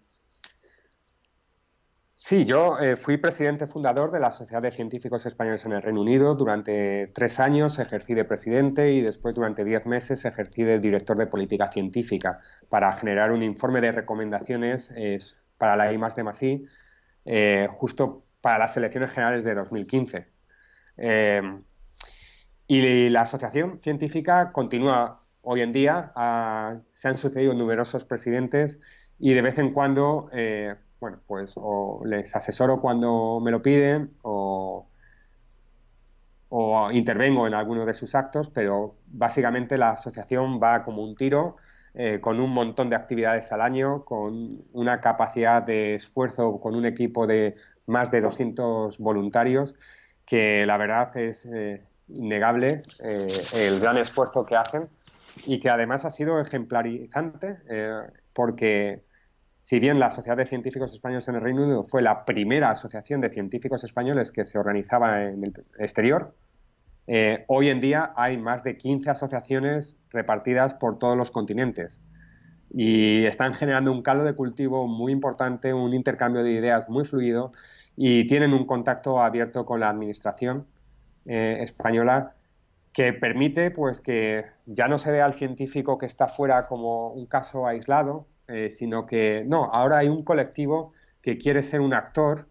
sí, yo eh, fui presidente fundador de la Sociedad de Científicos Españoles en el Reino Unido. Durante tres años ejercí de presidente y después durante diez meses ejercí de director de política científica para generar un informe de recomendaciones eh, para la I más de eh, justo para las elecciones generales de 2015. Eh, y la asociación científica continúa hoy en día. se han sucedido numerosos presidentes y de vez en cuando, eh, bueno, pues o les asesoro cuando me lo piden o, o intervengo en alguno de sus actos, pero básicamente la asociación va como un tiro eh, con un montón de actividades al año, con una capacidad de esfuerzo, con un equipo de más de 200 voluntarios, que la verdad es eh, innegable eh, el gran esfuerzo que hacen y que además ha sido ejemplarizante porque si bien la Sociedad de Científicos Españoles en el Reino Unido fue la primera asociación de científicos españoles que se organizaba en el exterior, eh, hoy en día hay más de 15 asociaciones repartidas por todos los continentes y están generando un caldo de cultivo muy importante, un intercambio de ideas muy fluido y tienen un contacto abierto con la administración eh, española que permite pues que ya no se vea al científico que está fuera como un caso aislado, eh, sino que no, ahora hay un colectivo que quiere ser un actor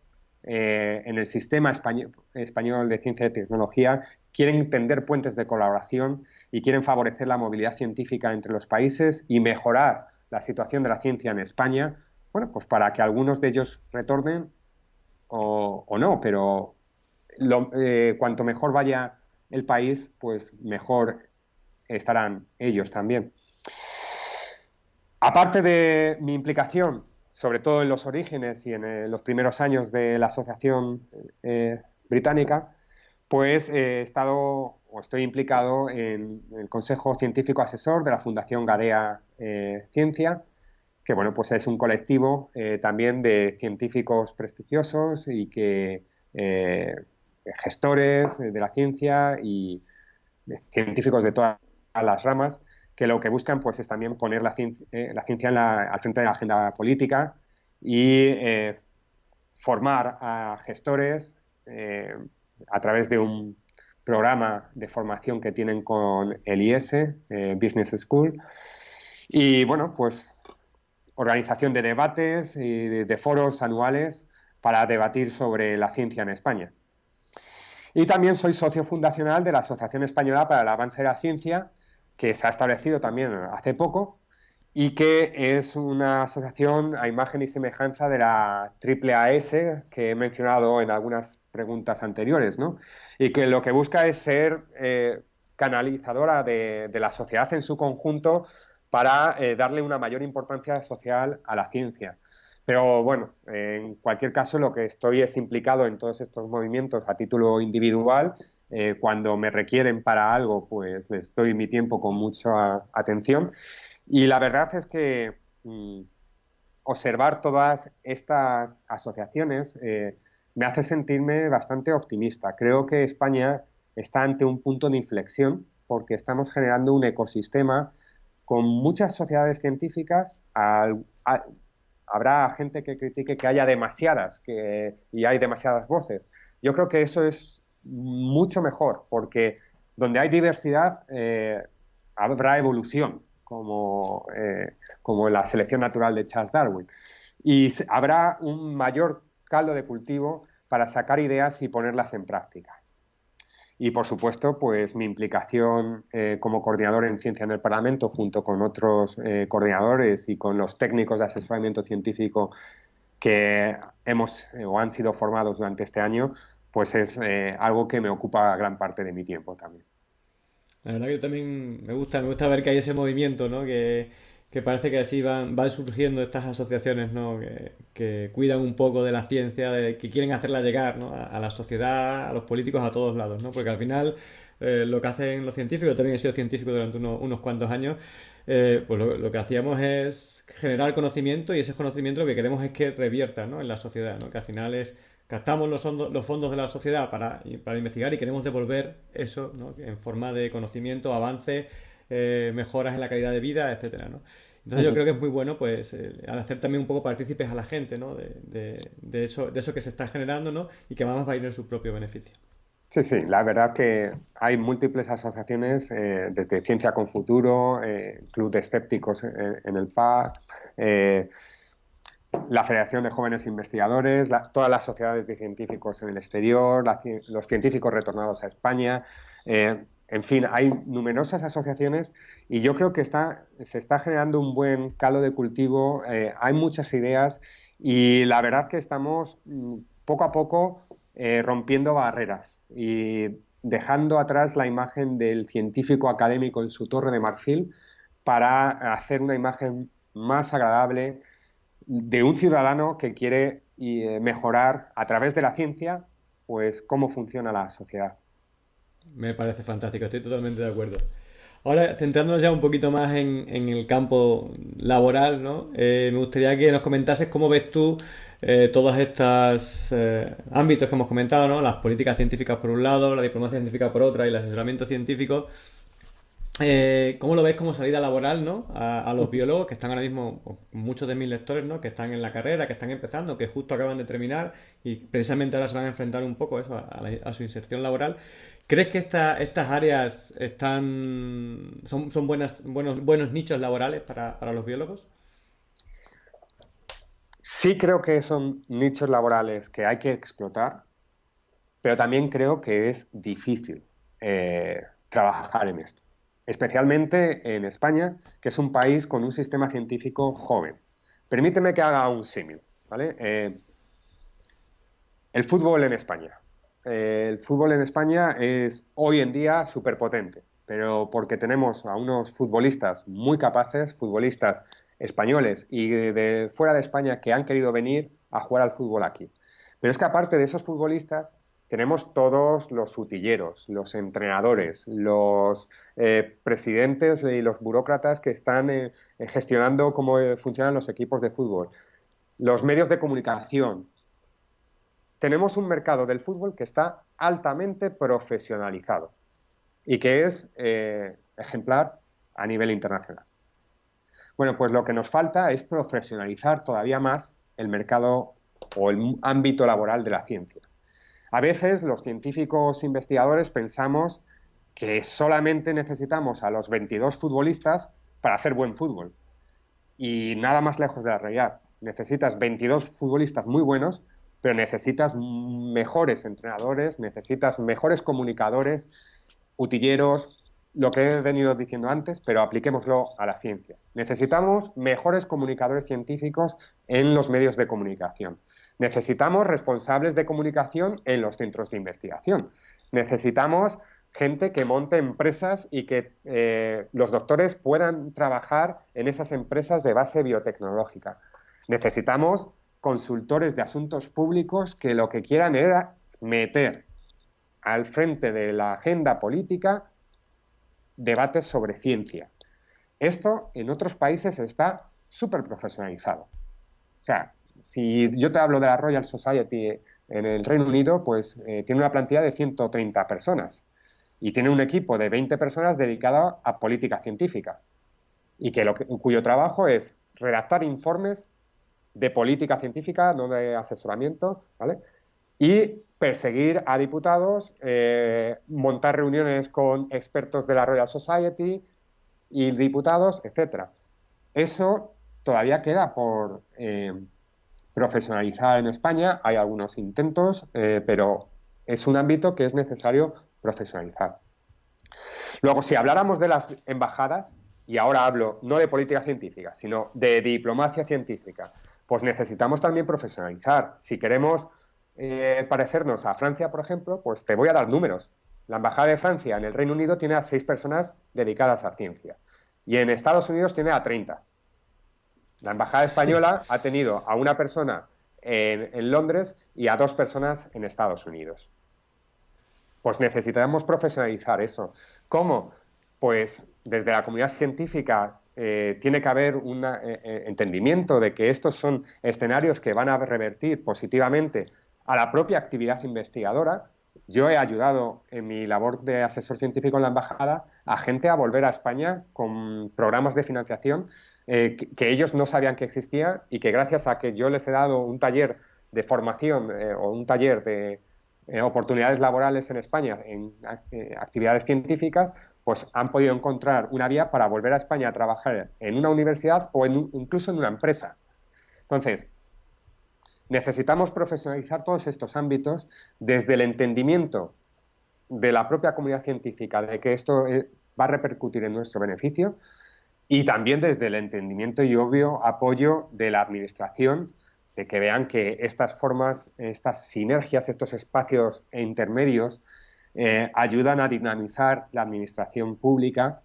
en el sistema español de ciencia y tecnología quieren tender puentes de colaboración y quieren favorecer la movilidad científica entre los países y mejorar la situación de la ciencia en España, bueno, pues para que algunos de ellos retornen o, no, pero eh, cuanto mejor vaya el país, pues mejor estarán ellos también. Aparte de mi implicación, sobre todo en los orígenes y en eh, los primeros años de la Asociación eh, Británica, pues eh, he estado o estoy implicado en el Consejo Científico Asesor de la Fundación Gadea eh, Ciencia, que bueno, pues es un colectivo eh, también de científicos prestigiosos y que gestores de la ciencia y científicos de todas las ramas que lo que buscan pues es también poner la ciencia, al frente de la agenda política y formar a gestores a través de un programa de formación que tienen con el IS, eh, Business School. Y bueno, pues organización de debates y de, foros anuales para debatir sobre la ciencia en España. Y también soy socio fundacional de la Asociación Española para el Avance de la Ciencia, que se ha establecido también hace poco y que es una asociación a imagen y semejanza de la AAAS que he mencionado en algunas preguntas anteriores, ¿no? Y que lo que busca es ser eh, canalizadora de, la sociedad en su conjunto para eh, darle una mayor importancia social a la ciencia. Pero bueno, en cualquier caso lo que estoy es implicado en todos estos movimientos a título individual. Eh, cuando me requieren para algo, pues les doy mi tiempo con mucha atención y la verdad es que mm, observar todas estas asociaciones eh, me hace sentirme bastante optimista. Creo que España está ante un punto de inflexión porque estamos generando un ecosistema con muchas sociedades científicas. habrá gente que critique que haya demasiadas y hay demasiadas voces. Yo creo que eso es mucho mejor porque donde hay diversidad eh, habrá evolución como, eh, como la selección natural de Charles Darwin. Y habrá un mayor caldo de cultivo para sacar ideas y ponerlas en práctica. Y por supuesto, pues mi implicación eh, como coordinador en ciencia en el Parlamento, junto con otros eh, coordinadores y con los técnicos de asesoramiento científico que hemos o han sido formados durante este año, pues es algo que me ocupa gran parte de mi tiempo también. La verdad que también me gusta, me gusta ver que hay ese movimiento, ¿no? Que, parece que así van, van surgiendo estas asociaciones, ¿no? Que, cuidan un poco de la ciencia, que quieren hacerla llegar, ¿no? A, la sociedad, a los políticos, a todos lados, ¿no? Porque al final eh, lo que hacen los científicos, también he sido científico durante unos, cuantos años, eh, pues lo, que hacíamos es generar conocimiento y ese conocimiento lo que queremos es que revierta, ¿no? En la sociedad, ¿no? Que al final es captamos los, los fondos de la sociedad para, para investigar y queremos devolver eso ¿no? en forma de conocimiento, avance, eh, mejoras en la calidad de vida, etcétera, ¿no? Entonces yo creo que es muy bueno pues al hacer también un poco partícipes a la gente ¿no? de, de, eso, de eso que se está generando ¿no? y que más va a ir en su propio beneficio. Sí, sí, la verdad que hay múltiples asociaciones, eh, desde Ciencia con Futuro, eh, Club de Escépticos en, el PA, la Federación de Jóvenes Investigadores, todas las sociedades de científicos en el exterior, los científicos retornados a España. Eh, en fin, hay numerosas asociaciones y yo creo que está, se está generando un buen calo de cultivo, eh, hay muchas ideas y la verdad que estamos mm, poco a poco eh, rompiendo barreras y dejando atrás la imagen del científico académico en su torre de marfil para hacer una imagen más agradable de un ciudadano que quiere eh, mejorar a través de la ciencia pues cómo funciona la sociedad. Me parece fantástico, estoy totalmente de acuerdo. Ahora, centrándonos ya un poquito más en, el campo laboral, ¿no? Eh, me gustaría que nos comentases cómo ves tú eh, todos estos ámbitos que hemos comentado, ¿no? Las políticas científicas por un lado, la diplomacia científica por otra y el asesoramiento científico. Eh, ¿Cómo lo ves como salida laboral ¿no? a, los biólogos que están ahora mismo, muchos de mis lectores, ¿no? que están en la carrera, que están empezando, que justo acaban de terminar y precisamente ahora se van a enfrentar un poco eso, a, su inserción laboral? ¿Crees que estas áreas están son, buenas, buenos, nichos laborales para, para los biólogos? Sí creo que son nichos laborales que hay que explotar, pero también creo que es difícil eh, trabajar en esto, especialmente en España, que es un país con un sistema científico joven. Permíteme que haga un símil, ¿vale? Eh, el fútbol en España. Eh, el fútbol en España es hoy en día súper potente, pero porque tenemos a unos futbolistas muy capaces, futbolistas españoles y de, fuera de España que han querido venir a jugar al fútbol aquí. Pero es que aparte de esos futbolistas, tenemos todos los utilleros, los entrenadores, los eh, presidentes y los burócratas que están eh, gestionando cómo eh, funcionan los equipos de fútbol, los medios de comunicación. Tenemos un mercado del fútbol que está altamente profesionalizado y que es ejemplar a nivel internacional. Bueno, pues lo que nos falta es profesionalizar todavía más el mercado o el ámbito laboral de la ciencia. A veces los científicos investigadores pensamos que solamente necesitamos a los 22 futbolistas para hacer buen fútbol. Y nada más lejos de la realidad. Necesitas 22 futbolistas muy buenos, pero necesitas mejores entrenadores, necesitas mejores comunicadores, utilleros, lo que he venido diciendo antes, pero apliquémoslo a la ciencia. Necesitamos mejores comunicadores científicos en los medios de comunicación. Necesitamos responsables de comunicación en los centros de investigación. Necesitamos gente que monte empresas y que eh, los doctores puedan trabajar en esas empresas de base biotecnológica. Necesitamos consultores de asuntos públicos que lo que quieran era meter al frente de la agenda política debates sobre ciencia. Esto en otros países está súper profesionalizado. O sea, si yo te hablo de la Royal Society en el Reino Unido, pues eh, tiene una plantilla de 130 personas y tiene un equipo de 20 personas dedicado a política científica y que, cuyo trabajo es redactar informes de política científica, no de asesoramiento, ¿vale? Y perseguir a diputados, eh, montar reuniones con expertos de la Royal Society y diputados, etcétera. Eso todavía queda por eh, profesionalizar en España. Hay algunos intentos, eh, pero es un ámbito que es necesario profesionalizar. Luego, si habláramos de las embajadas, y ahora hablo no de política científica, sino de diplomacia científica, pues necesitamos también profesionalizar. Si queremos eh, parecernos a Francia, por ejemplo, pues te voy a dar números. La Embajada de Francia en el Reino Unido tiene a seis personas dedicadas a ciencia y en Estados Unidos tiene a 30. La Embajada Española ha tenido a una persona en, Londres y a dos personas en Estados Unidos. Pues necesitamos profesionalizar eso. ¿Cómo? Pues desde la comunidad científica eh, tiene que haber un eh, entendimiento de que estos son escenarios que van a revertir positivamente a la propia actividad investigadora. Yo he ayudado en mi labor de asesor científico en la embajada a gente a volver a España con programas de financiación eh, que, ellos no sabían que existía y que gracias a que yo les he dado un taller de formación eh, o un taller de eh, oportunidades laborales en España en actividades científicas, pues han podido encontrar una vía para volver a España a trabajar en una universidad o incluso en una empresa. Entonces, Necesitamos profesionalizar todos estos ámbitos desde el entendimiento de la propia comunidad científica de que esto va a repercutir en nuestro beneficio y también desde el entendimiento y obvio apoyo de la administración de que vean que estas formas, estas sinergias, estos espacios intermedios eh, ayudan a dinamizar la administración pública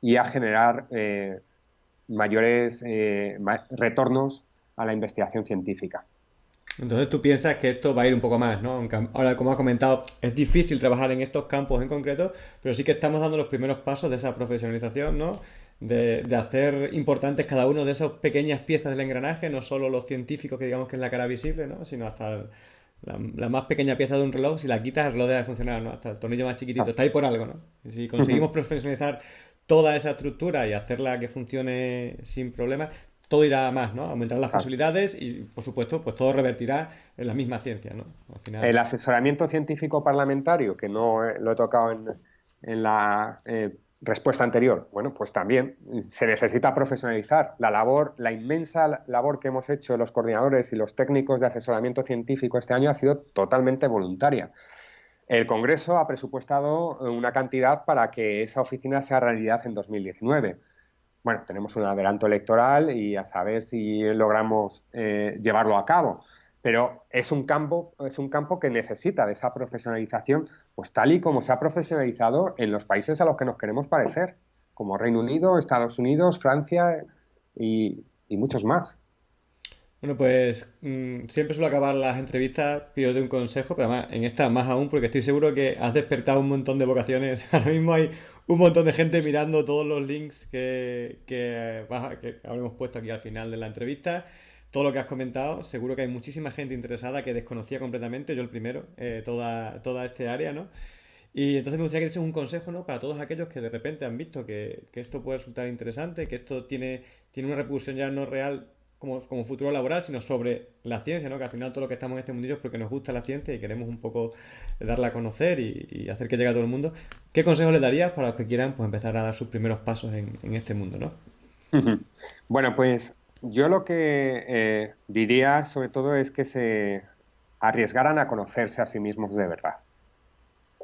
y a generar mayores retornos a la investigación científica. Entonces tú piensas que esto va a ir un poco más, ¿no? Ahora, como has comentado, es difícil trabajar en estos campos en concreto, pero sí que estamos dando los primeros pasos de esa profesionalización, ¿no? De, hacer importantes cada uno de esas pequeñas piezas del engranaje, no solo los científicos que digamos que es la cara visible, ¿no? Sino hasta la, más pequeña pieza de un reloj, si la quitas el reloj deja de funcionar, ¿no? Hasta el tornillo más chiquitito, está ahí por algo, ¿no? si conseguimos profesionalizar toda esa estructura y hacerla que funcione sin problemas, todo irá más, ¿no? Aumentarán las posibilidades y, por supuesto, pues todo revertirá en la misma ciencia, ¿no? El asesoramiento científico parlamentario, que no lo he tocado en, la eh, respuesta anterior, bueno, pues también se necesita profesionalizar. La labor, la inmensa labor que hemos hecho los coordinadores y los técnicos de asesoramiento científico este año ha sido totalmente voluntaria. El Congreso ha presupuestado una cantidad para que esa oficina sea realidad en 2019 bueno, tenemos un adelanto electoral y a saber si logramos eh, llevarlo a cabo. Pero es un campo, es un campo que necesita de esa profesionalización, pues tal y como se ha profesionalizado en los países a los que nos queremos parecer, como Reino Unido, Estados Unidos, Francia y, muchos más. Bueno, pues mm, siempre suelo acabar las entrevistas pido de un consejo, pero además en esta más aún, porque estoy seguro que has despertado un montón de vocaciones. Ahora mismo hay un montón de gente mirando todos los links que, que, que habremos puesto aquí al final de la entrevista. Todo lo que has comentado, seguro que hay muchísima gente interesada que desconocía completamente, yo el primero, eh, toda, toda este área, ¿no? Y entonces me gustaría que des un consejo, ¿no? Para todos aquellos que de repente han visto que, que, esto puede resultar interesante, que esto tiene, tiene una repercusión ya no real como, como futuro laboral, sino sobre la ciencia, ¿no? Que al final todo lo que estamos en este mundillo es porque nos gusta la ciencia y queremos un poco darla a conocer y, hacer que llegue a todo el mundo. ¿Qué consejos le darías para los que quieran pues, empezar a dar sus primeros pasos en, este mundo, no? Bueno, pues yo lo que eh, diría sobre todo es que se arriesgaran a conocerse a sí mismos de verdad.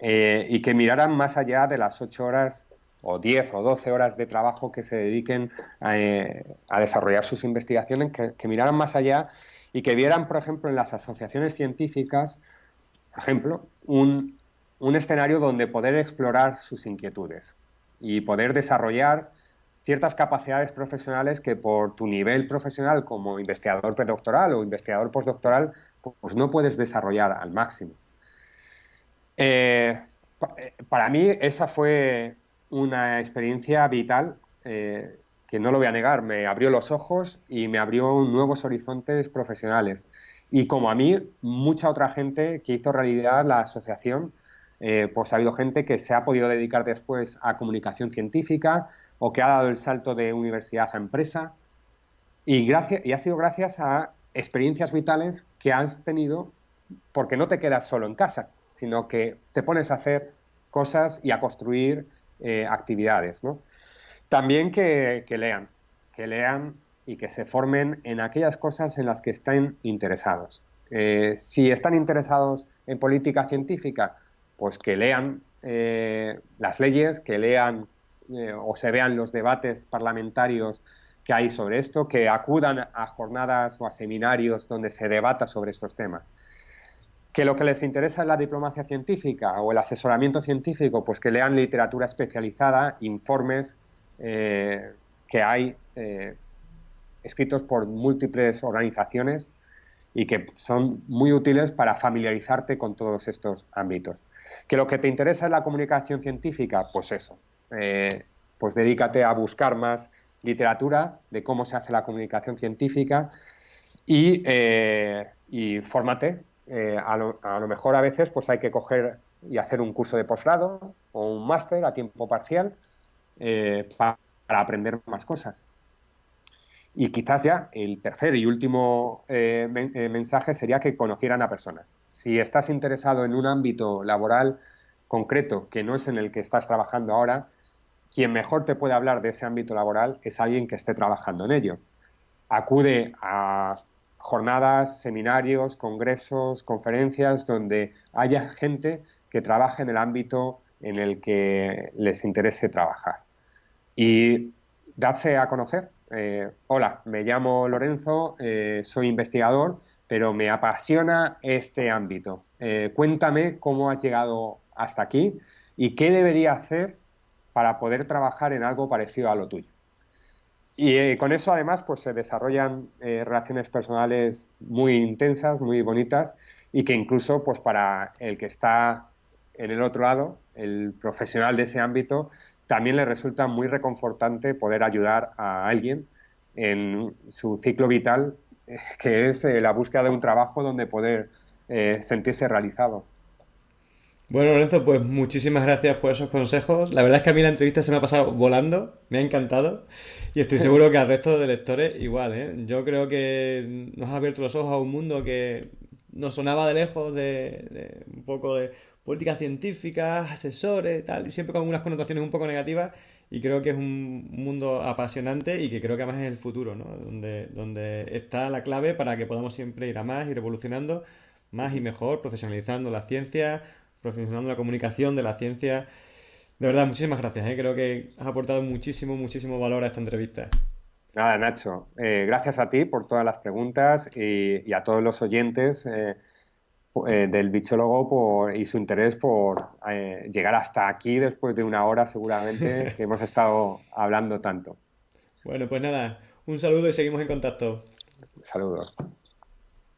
Eh, y que miraran más allá de las ocho horas o 10 o 12 horas de trabajo que se dediquen eh, a, desarrollar sus investigaciones, que, miraran más allá y que vieran, por ejemplo, en las asociaciones científicas, por ejemplo, un, escenario donde poder explorar sus inquietudes y poder desarrollar ciertas capacidades profesionales que por tu nivel profesional como investigador predoctoral o investigador postdoctoral, pues no puedes desarrollar al máximo. Eh, eh, para mí esa fue una experiencia vital eh, que no lo voy a negar, me abrió los ojos y me abrió nuevos horizontes profesionales. Y como a mí, mucha otra gente que hizo realidad la asociación, pues ha habido gente que se ha podido dedicar después a comunicación científica o que ha dado el salto de universidad a empresa. Y, gracias, y ha sido gracias a experiencias vitales que has tenido porque no te quedas solo en casa, sino que te pones a hacer cosas y a construir eh, actividades. ¿no? También que, lean, que lean y que se formen en aquellas cosas en las que estén interesados. Eh, si están interesados en política científica, pues que lean eh, las leyes, que lean o se vean los debates parlamentarios que hay sobre esto, que acudan a jornadas o a seminarios donde se debata sobre estos temas que lo que les interesa es la diplomacia científica o el asesoramiento científico, pues que lean literatura especializada, informes eh, que hay eh, escritos por múltiples organizaciones y que son muy útiles para familiarizarte con todos estos ámbitos. Que lo que te interesa es la comunicación científica, pues eso, eh, pues dedícate a buscar más literatura de cómo se hace la comunicación científica y, y fórmate eh, a, lo, mejor a veces pues hay que coger y hacer un curso de posgrado o un máster a tiempo parcial eh, para, aprender más cosas. Y quizás ya el tercer y último eh, mensaje sería que conocieran a personas. Si estás interesado en un ámbito laboral concreto que no es en el que estás trabajando ahora, quien mejor te puede hablar de ese ámbito laboral es alguien que esté trabajando en ello. Acude a jornadas, seminarios, congresos, conferencias, donde haya gente que trabaje en el ámbito en el que les interese trabajar. Y darse a conocer. Eh, hola, me llamo Lorenzo, eh, soy investigador, pero me apasiona este ámbito. Eh, cuéntame cómo has llegado hasta aquí y qué debería hacer para poder trabajar en algo parecido a lo tuyo. Y eh, con eso además pues se desarrollan eh, relaciones personales muy intensas, muy bonitas y que incluso pues para el que está en el otro lado, el profesional de ese ámbito, también le resulta muy reconfortante poder ayudar a alguien en su ciclo vital, eh, que es la búsqueda de un trabajo donde poder sentirse realizado. Bueno, Lorenzo, pues muchísimas gracias por esos consejos. La verdad es que a mí la entrevista se me ha pasado volando, me ha encantado y estoy seguro que al resto de lectores igual. ¿eh? Yo creo que nos ha abierto los ojos a un mundo que nos sonaba de lejos, de, un poco de política científica, asesores, tal, y siempre con unas connotaciones un poco negativas. Y creo que es un mundo apasionante y que creo que además es el futuro, ¿no? Donde, donde está la clave para que podamos siempre ir a más, ir evolucionando más y mejor, profesionalizando la ciencia, profesionalizando la comunicación, de la ciencia. De verdad, muchísimas gracias. ¿eh? Creo que has aportado muchísimo, muchísimo valor a esta entrevista. Nada, Nacho. Eh, gracias a ti por todas las preguntas y, a todos los oyentes eh, del bichólogo y su interés por llegar hasta aquí después de una hora seguramente que hemos estado hablando tanto. Bueno, pues nada, un saludo y seguimos en contacto. Saludos.